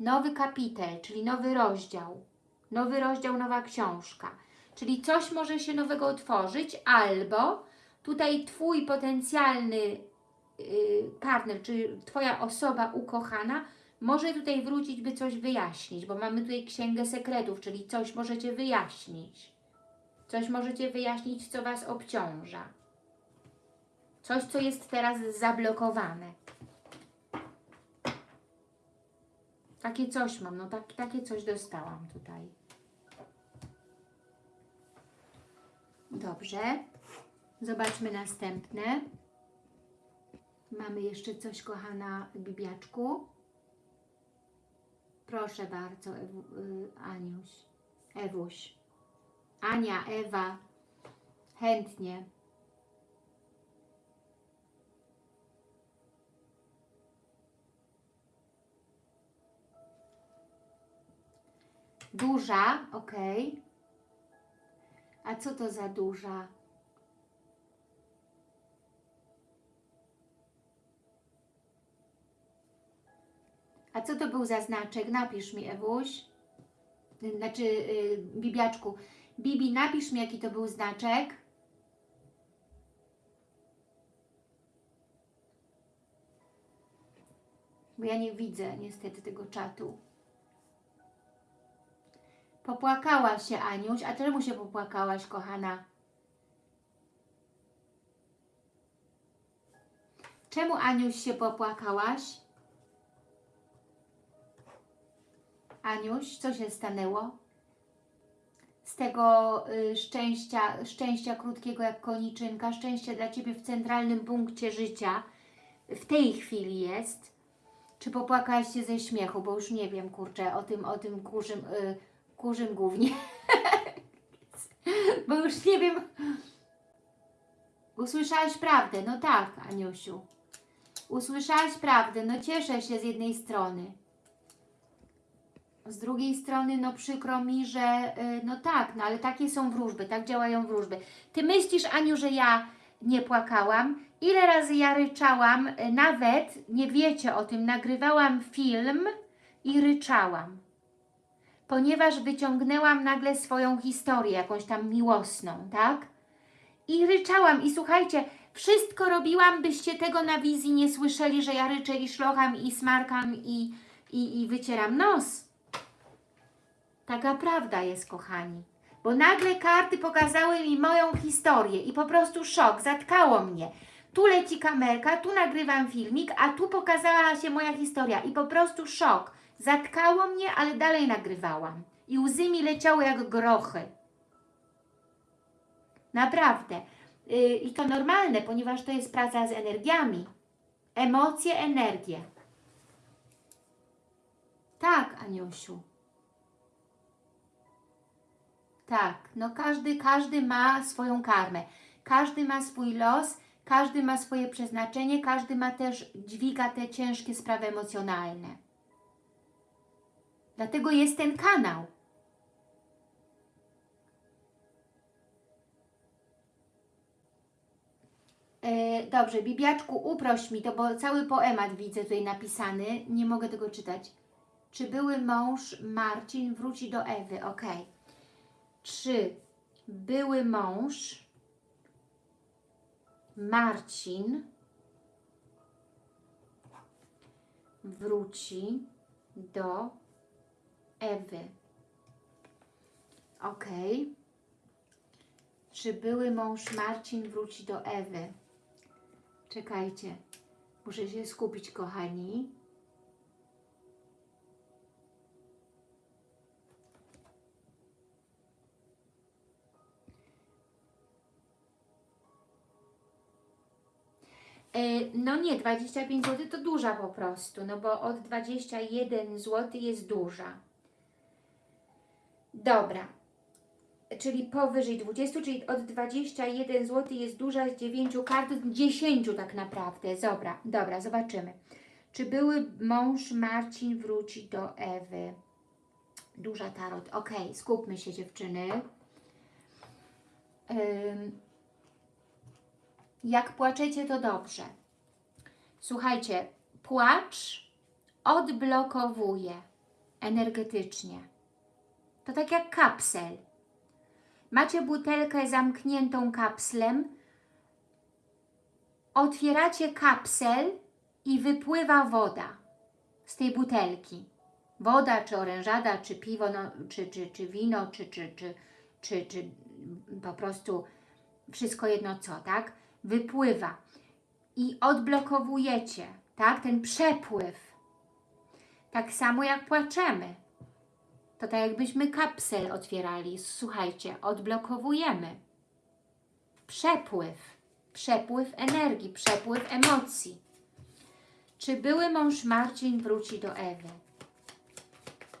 nowy kapitel, czyli nowy rozdział. Nowy rozdział, nowa książka. Czyli coś może się nowego otworzyć, albo tutaj Twój potencjalny yy, partner, czy Twoja osoba ukochana może tutaj wrócić, by coś wyjaśnić, bo mamy tutaj księgę sekretów, czyli coś możecie wyjaśnić. Coś możecie wyjaśnić, co Was obciąża. Coś, co jest teraz zablokowane. Takie coś mam, no tak, takie coś dostałam tutaj. Dobrze. Zobaczmy następne. Mamy jeszcze coś, kochana Bibiaczku. Proszę bardzo, Ewu, y, Aniuś. Ewuś. Ania, Ewa. Chętnie. Duża, ok. A co to za duża? A co to był za znaczek? Napisz mi, Ewuś. Znaczy, yy, Bibiaczku. Bibi, napisz mi, jaki to był znaczek. Bo ja nie widzę niestety tego czatu. Popłakałaś się, Aniuś. A czemu się popłakałaś, kochana? Czemu, Aniuś, się popłakałaś? Aniuś, co się stanęło? Z tego y, szczęścia, szczęścia krótkiego jak koniczynka, szczęście dla Ciebie w centralnym punkcie życia, w tej chwili jest. Czy popłakałaś się ze śmiechu? Bo już nie wiem, kurczę, o tym, o tym kurzym, y, kurzym głównie. Bo już nie wiem. Usłyszałaś prawdę, no tak, Aniusiu. Usłyszałaś prawdę, no cieszę się z jednej strony. Z drugiej strony, no przykro mi, że y, no tak, no ale takie są wróżby, tak działają wróżby. Ty myślisz, Aniu, że ja nie płakałam? Ile razy ja ryczałam, y, nawet, nie wiecie o tym, nagrywałam film i ryczałam. Ponieważ wyciągnęłam nagle swoją historię, jakąś tam miłosną, tak? I ryczałam i słuchajcie, wszystko robiłam, byście tego na wizji nie słyszeli, że ja ryczę i szlocham i smarkam i, i, i wycieram nos. Taka prawda jest, kochani. Bo nagle karty pokazały mi moją historię i po prostu szok, zatkało mnie. Tu leci kamerka, tu nagrywam filmik, a tu pokazała się moja historia i po prostu szok. Zatkało mnie, ale dalej nagrywałam. I łzy mi leciały jak grochy. Naprawdę. Yy, I to normalne, ponieważ to jest praca z energiami. Emocje, energie. Tak, Aniusiu. Tak, no każdy, każdy ma swoją karmę. Każdy ma swój los, każdy ma swoje przeznaczenie, każdy ma też, dźwiga te ciężkie sprawy emocjonalne. Dlatego jest ten kanał. E, dobrze, Bibiaczku, uproś mi to, bo cały poemat widzę tutaj napisany. Nie mogę tego czytać. Czy były mąż Marcin wróci do Ewy? Ok. Czy były mąż Marcin wróci do Ewy? Ok. Czy były mąż Marcin wróci do Ewy? Czekajcie. Muszę się skupić, kochani. E, No nie, 25 zł to duża po prostu, no bo od 21 zł jest duża. Dobra, czyli powyżej 20, czyli od 21 zł jest duża z 9 kart, 10 tak naprawdę. Dobra, dobra, zobaczymy. Czy były mąż Marcin wróci do Ewy? Duża tarot. Ok, skupmy się dziewczyny. Jak płaczecie, to dobrze. Słuchajcie, płacz odblokowuje energetycznie. To tak jak kapsel. Macie butelkę zamkniętą kapslem, otwieracie kapsel i wypływa woda z tej butelki. Woda, czy orężada, czy piwo, no, czy, czy, czy wino, czy, czy, czy, czy, czy po prostu wszystko jedno co, tak? Wypływa i odblokowujecie, tak? Ten przepływ. Tak samo jak płaczemy. To tak jakbyśmy kapsel otwierali. Słuchajcie, odblokowujemy. Przepływ. Przepływ energii, przepływ emocji. Czy były mąż Marcin wróci do Ewy?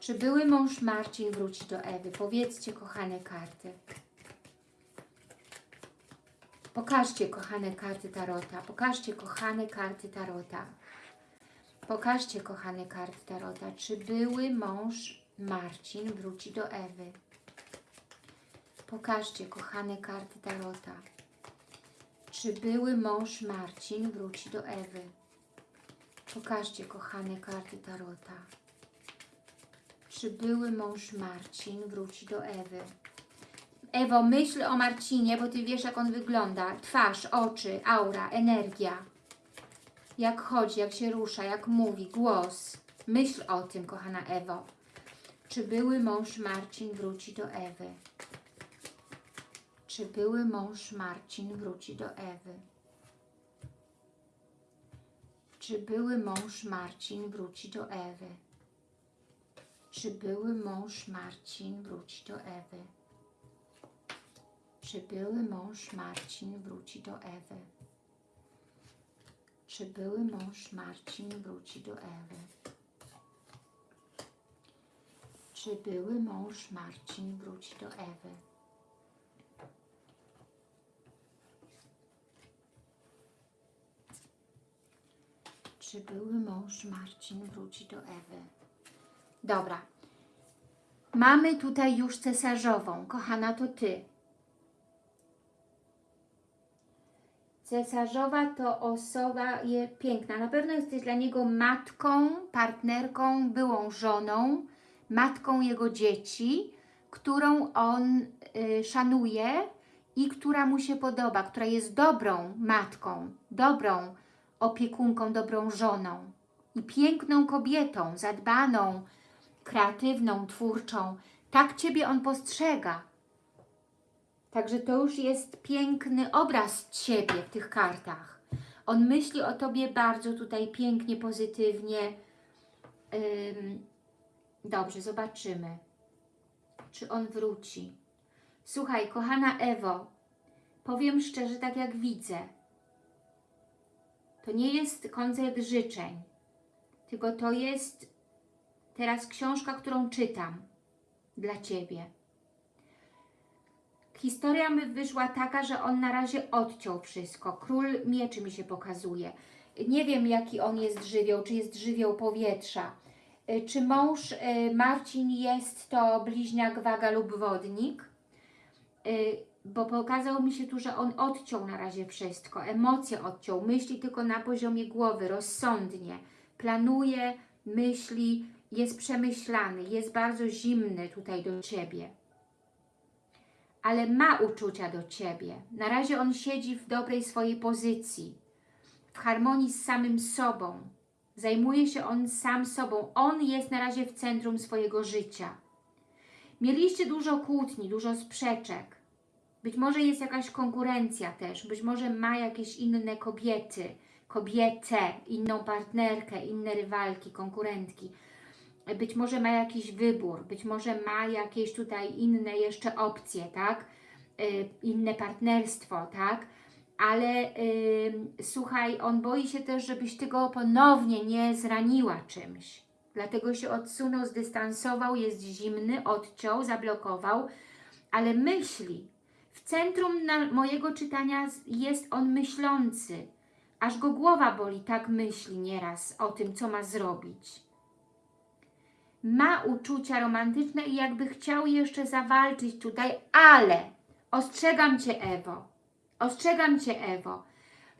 Czy były mąż Marcin wróci do Ewy? Powiedzcie, kochane karty. Pokażcie, kochane karty Tarota. Pokażcie, kochane karty Tarota. Pokażcie, kochane karty Tarota. Czy były mąż Marcin wróci do Ewy? Pokażcie, kochane karty Tarota. Czy były mąż Marcin wróci do Ewy? Pokażcie, kochane karty Tarota. Czy były mąż Marcin wróci do Ewy? Ewo, myśl o Marcinie, bo Ty wiesz, jak on wygląda. Twarz, oczy, aura, energia. Jak chodzi, jak się rusza, jak mówi, głos. Myśl o tym, kochana Ewo. Czy były mąż Marcin wróci do Ewy? Czy były mąż Marcin wróci do Ewy? Czy były mąż Marcin wróci do Ewy? Czy były mąż Marcin wróci do Ewy? Czy były mąż Marcin wróci do Ewy? Czy były mąż Marcin wróci do Ewy? Czy były mąż Marcin wróci do Ewy? Czy były mąż Marcin wróci do Ewy? Dobra. Mamy tutaj już cesarzową. Kochana, to Ty. Cesarzowa to osoba je, piękna. Na pewno jesteś dla niego matką, partnerką, byłą żoną, matką jego dzieci, którą on y, szanuje i która mu się podoba, która jest dobrą matką, dobrą opiekunką, dobrą żoną i piękną kobietą, zadbaną, kreatywną, twórczą. Tak Ciebie on postrzega. Także to już jest piękny obraz Ciebie w tych kartach. On myśli o Tobie bardzo tutaj pięknie, pozytywnie. Dobrze, zobaczymy, czy on wróci. Słuchaj, kochana Ewo, powiem szczerze, tak jak widzę, to nie jest koncert życzeń, tylko to jest teraz książka, którą czytam dla Ciebie. Historia mi wyszła taka, że on na razie odciął wszystko. Król mieczy mi się pokazuje. Nie wiem, jaki on jest żywioł, czy jest żywioł powietrza. Y, Czy mąż y, Marcin jest to bliźniak, waga lub wodnik? Y, Bo pokazał mi się tu, że on odciął na razie wszystko. Emocje odciął, myśli tylko na poziomie głowy, rozsądnie. Planuje, myśli jest przemyślany, jest bardzo zimny tutaj do Ciebie. Ale ma uczucia do Ciebie. Na razie on siedzi w dobrej swojej pozycji, w harmonii z samym sobą. Zajmuje się on sam sobą. On jest na razie w centrum swojego życia. Mieliście dużo kłótni, dużo sprzeczek. Być może jest jakaś konkurencja też, być może ma jakieś inne kobiety, kobietę, inną partnerkę, inne rywalki, konkurentki. Być może ma jakiś wybór, być może ma jakieś tutaj inne jeszcze opcje, tak? Y, inne partnerstwo, tak? Ale y, słuchaj, on boi się też, żebyś Ty go ponownie nie zraniła czymś. Dlatego się odsunął, zdystansował, jest zimny, odciął, zablokował, ale myśli. W centrum mojego czytania jest on myślący. Aż go głowa boli, tak myśli nieraz o tym, co ma zrobić. Ma uczucia romantyczne i jakby chciał jeszcze zawalczyć tutaj, ale ostrzegam Cię, Ewo, ostrzegam Cię, Ewo,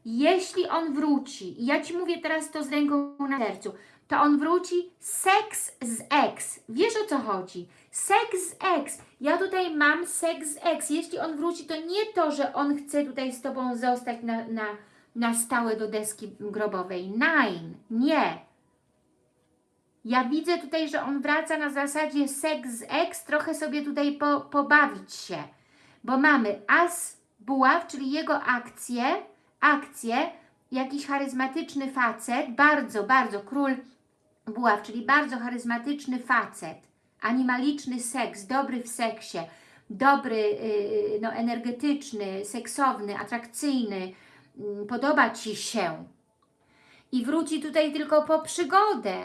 jeśli on wróci, ja Ci mówię teraz to z ręką na sercu, to on wróci seks z ex. Wiesz o co chodzi? Seks z ex. Ja tutaj mam seks z ex. Jeśli on wróci, to nie to, że on chce tutaj z Tobą zostać na, na, na stałe do deski grobowej. Nine. Nie. Ja widzę tutaj, że on wraca na zasadzie seks z ex, trochę sobie tutaj po, pobawić się. Bo mamy as buław, czyli jego akcje, akcje, jakiś charyzmatyczny facet, bardzo, bardzo, król buław, czyli bardzo charyzmatyczny facet, animaliczny seks, dobry w seksie, dobry, yy, no, energetyczny, seksowny, atrakcyjny, yy, podoba Ci się. I wróci tutaj tylko po przygodę.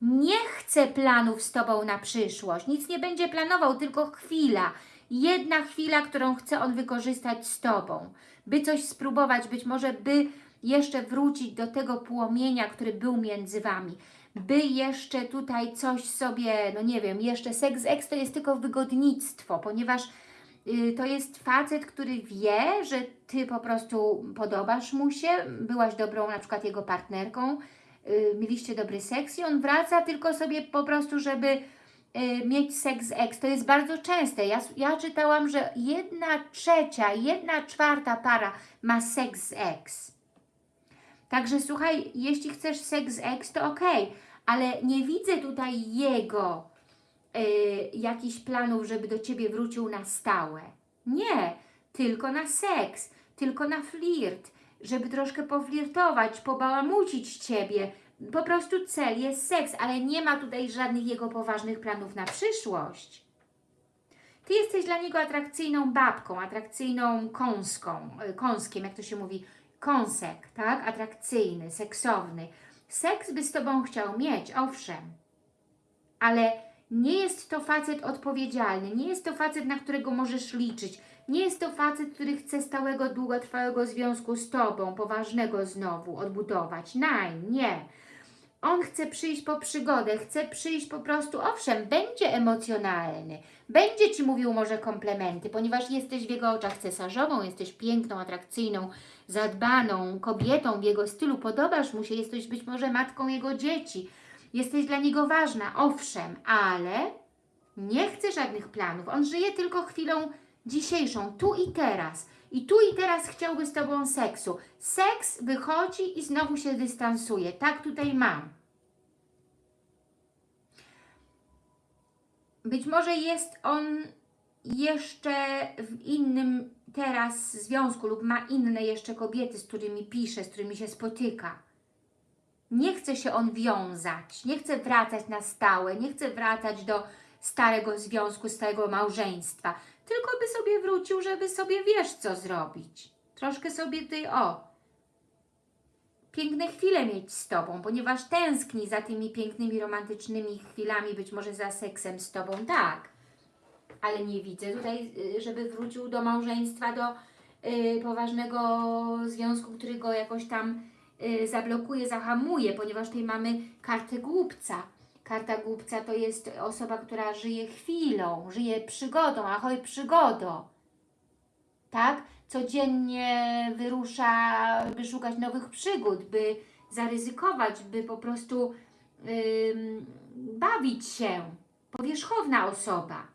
Nie chce planów z Tobą na przyszłość. Nic nie będzie planował, tylko chwila. Jedna chwila, którą chce on wykorzystać z Tobą. By coś spróbować, być może by jeszcze wrócić do tego płomienia, który był między Wami. By jeszcze tutaj coś sobie, no nie wiem, jeszcze seks ex to jest tylko wygodnictwo, ponieważ y, to jest facet, który wie, że Ty po prostu podobasz mu się, byłaś dobrą na przykład jego partnerką, y, mieliście dobry seks i on wraca tylko sobie po prostu, żeby mieć seks ex. To jest bardzo częste. Ja, ja czytałam, że jedna trzecia, jedna czwarta para ma seks ex. Także słuchaj, jeśli chcesz seks ex, to ok, ale nie widzę tutaj jego y, jakichś planów, żeby do Ciebie wrócił na stałe. Nie, tylko na seks, tylko na flirt, żeby troszkę poflirtować, pobałamucić Ciebie. Po prostu cel jest seks, ale nie ma tutaj żadnych jego poważnych planów na przyszłość. Ty jesteś dla niego atrakcyjną babką, atrakcyjną kąską, y, kąskiem, jak to się mówi, kąsek, tak? Atrakcyjny, seksowny. Seks by z Tobą chciał mieć, owszem, ale nie jest to facet odpowiedzialny, nie jest to facet, na którego możesz liczyć, nie jest to facet, który chce stałego, długotrwałego związku z Tobą, poważnego znowu odbudować. Nein, nie. On chce przyjść po przygodę, chce przyjść po prostu, owszem, będzie emocjonalny, będzie Ci mówił może komplementy, ponieważ jesteś w jego oczach cesarzową, jesteś piękną, atrakcyjną, zadbaną kobietą w jego stylu, podobasz mu się, jesteś być może matką jego dzieci, jesteś dla niego ważna, owszem, ale nie chce żadnych planów. On żyje tylko chwilą dzisiejszą, tu i teraz. I tu i teraz chciałby z Tobą seksu. Seks wychodzi i znowu się dystansuje. Tak tutaj mam. Być może jest on jeszcze w innym teraz związku lub ma inne jeszcze kobiety, z którymi pisze, z którymi się spotyka. Nie chce się on wiązać, nie chce wracać na stałe, nie chce wracać do starego związku, starego małżeństwa, tylko by sobie wrócił, żeby sobie wiesz co zrobić. Troszkę sobie ty, o, piękne chwile mieć z Tobą, ponieważ tęskni za tymi pięknymi, romantycznymi chwilami, być może za seksem z Tobą, tak. Ale nie widzę tutaj, y, żeby wrócił do małżeństwa, do y, poważnego związku, który go jakoś tam y, zablokuje, zahamuje, ponieważ tutaj mamy kartę głupca. Karta głupca to jest osoba, która żyje chwilą, żyje przygodą, ahoj przygodo. Tak? Codziennie wyrusza, by szukać nowych przygód, by zaryzykować, by po prostu ym, bawić się. Powierzchowna osoba.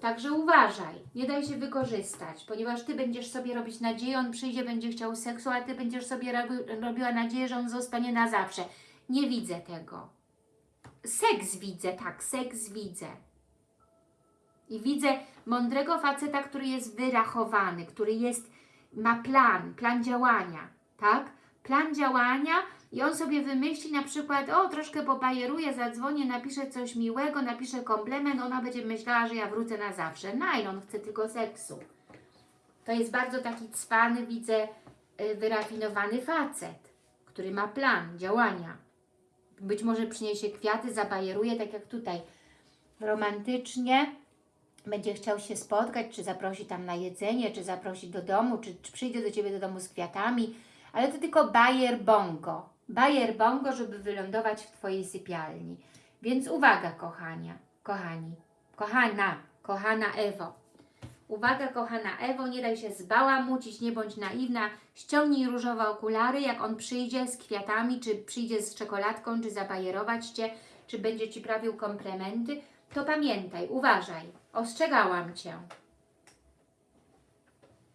Także uważaj, nie daj się wykorzystać, ponieważ Ty będziesz sobie robić nadzieję, on przyjdzie, będzie chciał seksu, a Ty będziesz sobie robi, robiła nadzieję, że on zostanie na zawsze. Nie widzę tego. Seks widzę, tak, seks widzę. I widzę mądrego faceta, który jest wyrachowany, który jest, ma plan, plan działania, tak? Plan działania i on sobie wymyśli na przykład, o troszkę pobajeruję, zadzwonię, napiszę coś miłego, napiszę komplement, ona będzie myślała, że ja wrócę na zawsze. Nein, on chce tylko seksu. To jest bardzo taki cwany, widzę, y, wyrafinowany facet, który ma plan działania. Być może przyniesie kwiaty, zabajeruje, tak jak tutaj, romantycznie, będzie chciał się spotkać, czy zaprosi tam na jedzenie, czy zaprosi do domu, czy, czy przyjdzie do Ciebie do domu z kwiatami, ale to tylko bajer bongo. Bajer bongo, żeby wylądować w Twojej sypialni. Więc uwaga, kochania, kochani, kochana, kochana Ewo. Uwaga, kochana Ewo, nie daj się zbałamucić, nie bądź naiwna. Ściągnij różowe okulary, jak on przyjdzie z kwiatami, czy przyjdzie z czekoladką, czy zabajerować Cię, czy będzie Ci prawił komplementy, to pamiętaj, uważaj, ostrzegałam Cię.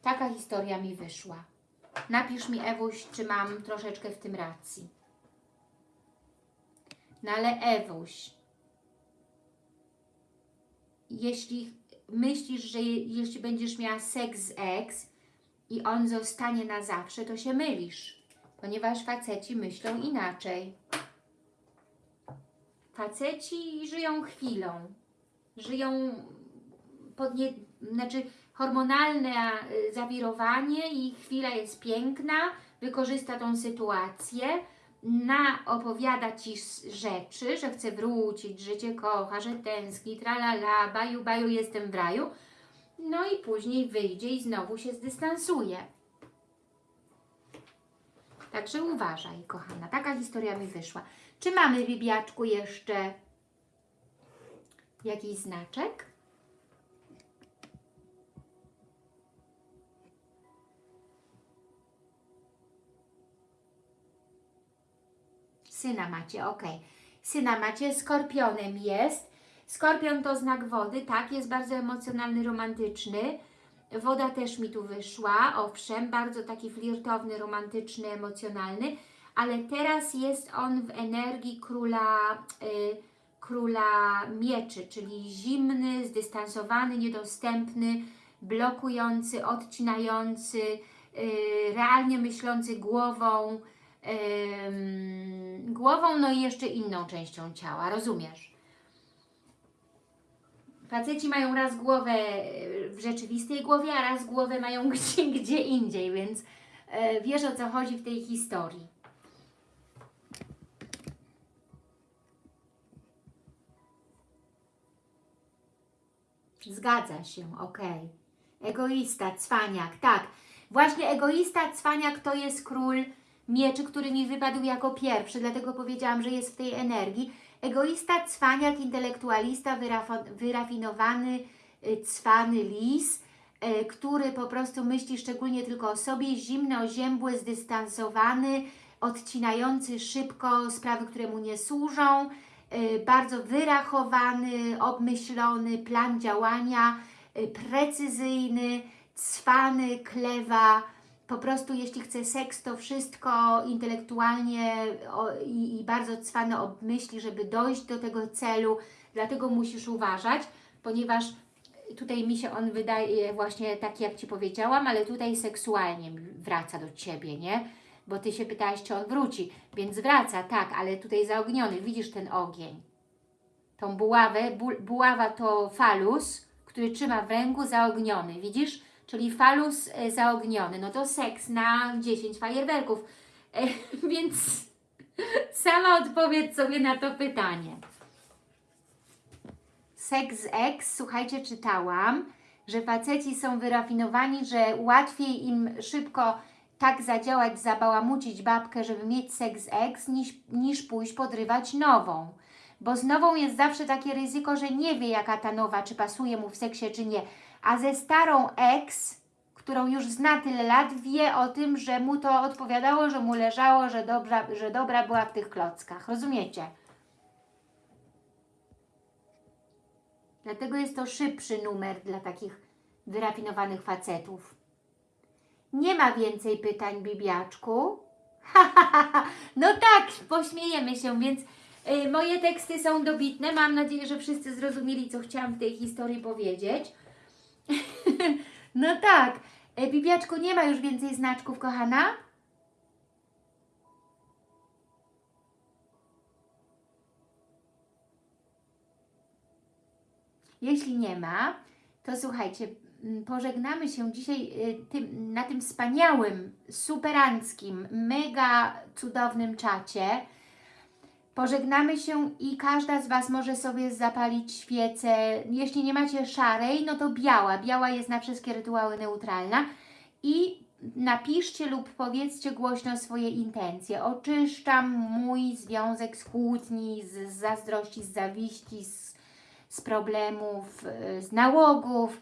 Taka historia mi wyszła. Napisz mi, Ewuś, czy mam troszeczkę w tym racji. No ale Ewuś, jeśli myślisz, że je, jeśli będziesz miała seks z ex i on zostanie na zawsze, to się mylisz, ponieważ faceci myślą inaczej. Faceci żyją chwilą, żyją pod nie, znaczy hormonalne y, zawirowanie i chwila jest piękna, wykorzysta tą sytuację, na opowiada Ci rzeczy, że chce wrócić, że Cię kocha, że tęskni, tralala, baju, baju, jestem w raju, no i później wyjdzie i znowu się zdystansuje. Także uważaj, kochana, taka historia mi wyszła. Czy mamy, Bibiaczku, jeszcze jakiś znaczek? Syna macie, ok. Syna macie, skorpionem jest. Skorpion to znak wody, tak, jest bardzo emocjonalny, romantyczny. Woda też mi tu wyszła, owszem, bardzo taki flirtowny, romantyczny, emocjonalny, ale teraz jest on w energii króla, y, króla mieczy, czyli zimny, zdystansowany, niedostępny, blokujący, odcinający, y, realnie myślący głową, głową, no i jeszcze inną częścią ciała, rozumiesz? Faceci mają raz głowę e, w rzeczywistej głowie, a raz głowę mają gdzie, gdzie indziej, więc e, wiesz o co chodzi w tej historii. Zgadza się, okej. Egoista, cwaniak, tak. Właśnie egoista, cwaniak to jest król mieczy, który mi wypadł jako pierwszy, dlatego powiedziałam, że jest w tej energii. Egoista, cwaniak, intelektualista, wyrafinowany, y, cwany lis, y, który po prostu myśli szczególnie tylko o sobie, zimny, oziębły, zdystansowany, odcinający szybko sprawy, które mu nie służą, y, bardzo wyrachowany, obmyślony, plan działania, precyzyjny, cwany, klewa, po prostu jeśli chce seks, to wszystko intelektualnie i, i bardzo cwane obmyśli, żeby dojść do tego celu, dlatego musisz uważać, ponieważ tutaj mi się on wydaje właśnie taki, jak Ci powiedziałam, ale tutaj seksualnie wraca do Ciebie, nie? Bo Ty się pytałaś, czy on wróci, więc wraca, tak, ale tutaj zaogniony, widzisz ten ogień. Tą buławę, bu, buława to falus, który trzyma w ręku zaogniony, widzisz? Czyli falus e, zaogniony, no to seks na 10 fajerwerków. E, więc sama odpowiedz sobie na to pytanie. Seks z ex, słuchajcie, czytałam, że faceci są wyrafinowani, że łatwiej im szybko tak zadziałać, zabałamucić babkę, żeby mieć seks z ex, niż, niż pójść podrywać nową. Bo z nową jest zawsze takie ryzyko, że nie wie jaka ta nowa, czy pasuje mu w seksie, czy nie. A ze starą ex, którą już zna tyle lat, wie o tym, że mu to odpowiadało, że mu leżało, że dobra, że dobra była w tych klockach. Rozumiecie? Dlatego jest to szybszy numer dla takich wyrafinowanych facetów. Nie ma więcej pytań, Bibiaczku. no tak, pośmiejemy się, więc y, moje teksty są dobitne. Mam nadzieję, że wszyscy zrozumieli, co chciałam w tej historii powiedzieć. no tak. Y, Bibiaczku, nie ma już więcej znaczków, kochana? Jeśli nie ma, to słuchajcie, mm, pożegnamy się dzisiaj y, tym, na tym wspaniałym, superanckim, mega cudownym czacie. Pożegnamy się i każda z Was może sobie zapalić świecę. Jeśli nie macie szarej, no to biała. Biała jest na wszystkie rytuały neutralna. I napiszcie lub powiedzcie głośno swoje intencje. Oczyszczam mój związek z kłótni, z zazdrości, z zawiści, z z problemów, y, z nałogów,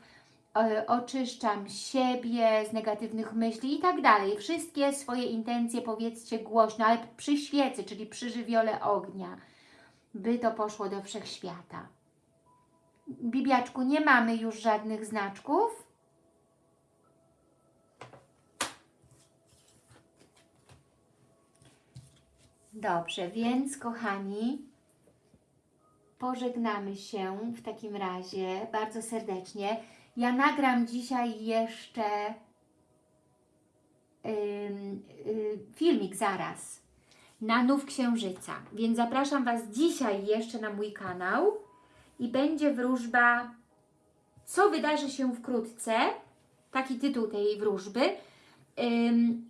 oczyszczam siebie z negatywnych myśli i tak dalej. Wszystkie swoje intencje powiedzcie głośno, ale przy świecy, czyli przy żywiole ognia, by to poszło do wszechświata. Bibiaczku, nie mamy już żadnych znaczków. Dobrze, więc kochani, pożegnamy się w takim razie bardzo serdecznie. Ja nagram dzisiaj jeszcze y, filmik zaraz na Nów Księżyca, więc zapraszam Was dzisiaj jeszcze na mój kanał i będzie wróżba co wydarzy się wkrótce, taki tytuł tej wróżby,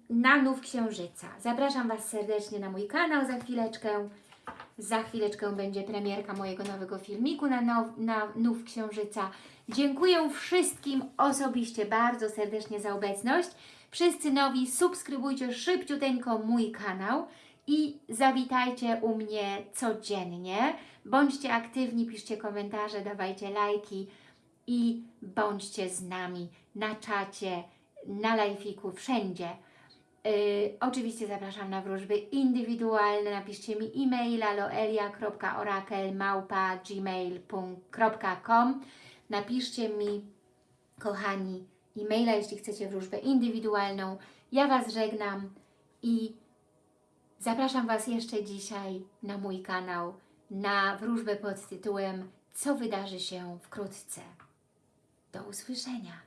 na Nów Księżyca. Zapraszam Was serdecznie na mój kanał za chwileczkę. Za chwileczkę będzie premierka mojego nowego filmiku na, now, na Nów Księżyca. Dziękuję wszystkim osobiście bardzo serdecznie za obecność. Wszyscy nowi subskrybujcie szybciuteńko mój kanał i zawitajcie u mnie codziennie. Bądźcie aktywni, piszcie komentarze, dawajcie lajki i bądźcie z nami na czacie, na live'iku, wszędzie. Yy, oczywiście zapraszam na wróżby indywidualne. Napiszcie mi e-maila loelia.orakel.gmail.com Napiszcie mi, kochani, e-maila, jeśli chcecie wróżbę indywidualną. Ja Was żegnam i zapraszam Was jeszcze dzisiaj na mój kanał na wróżbę pod tytułem Co wydarzy się wkrótce. Do usłyszenia.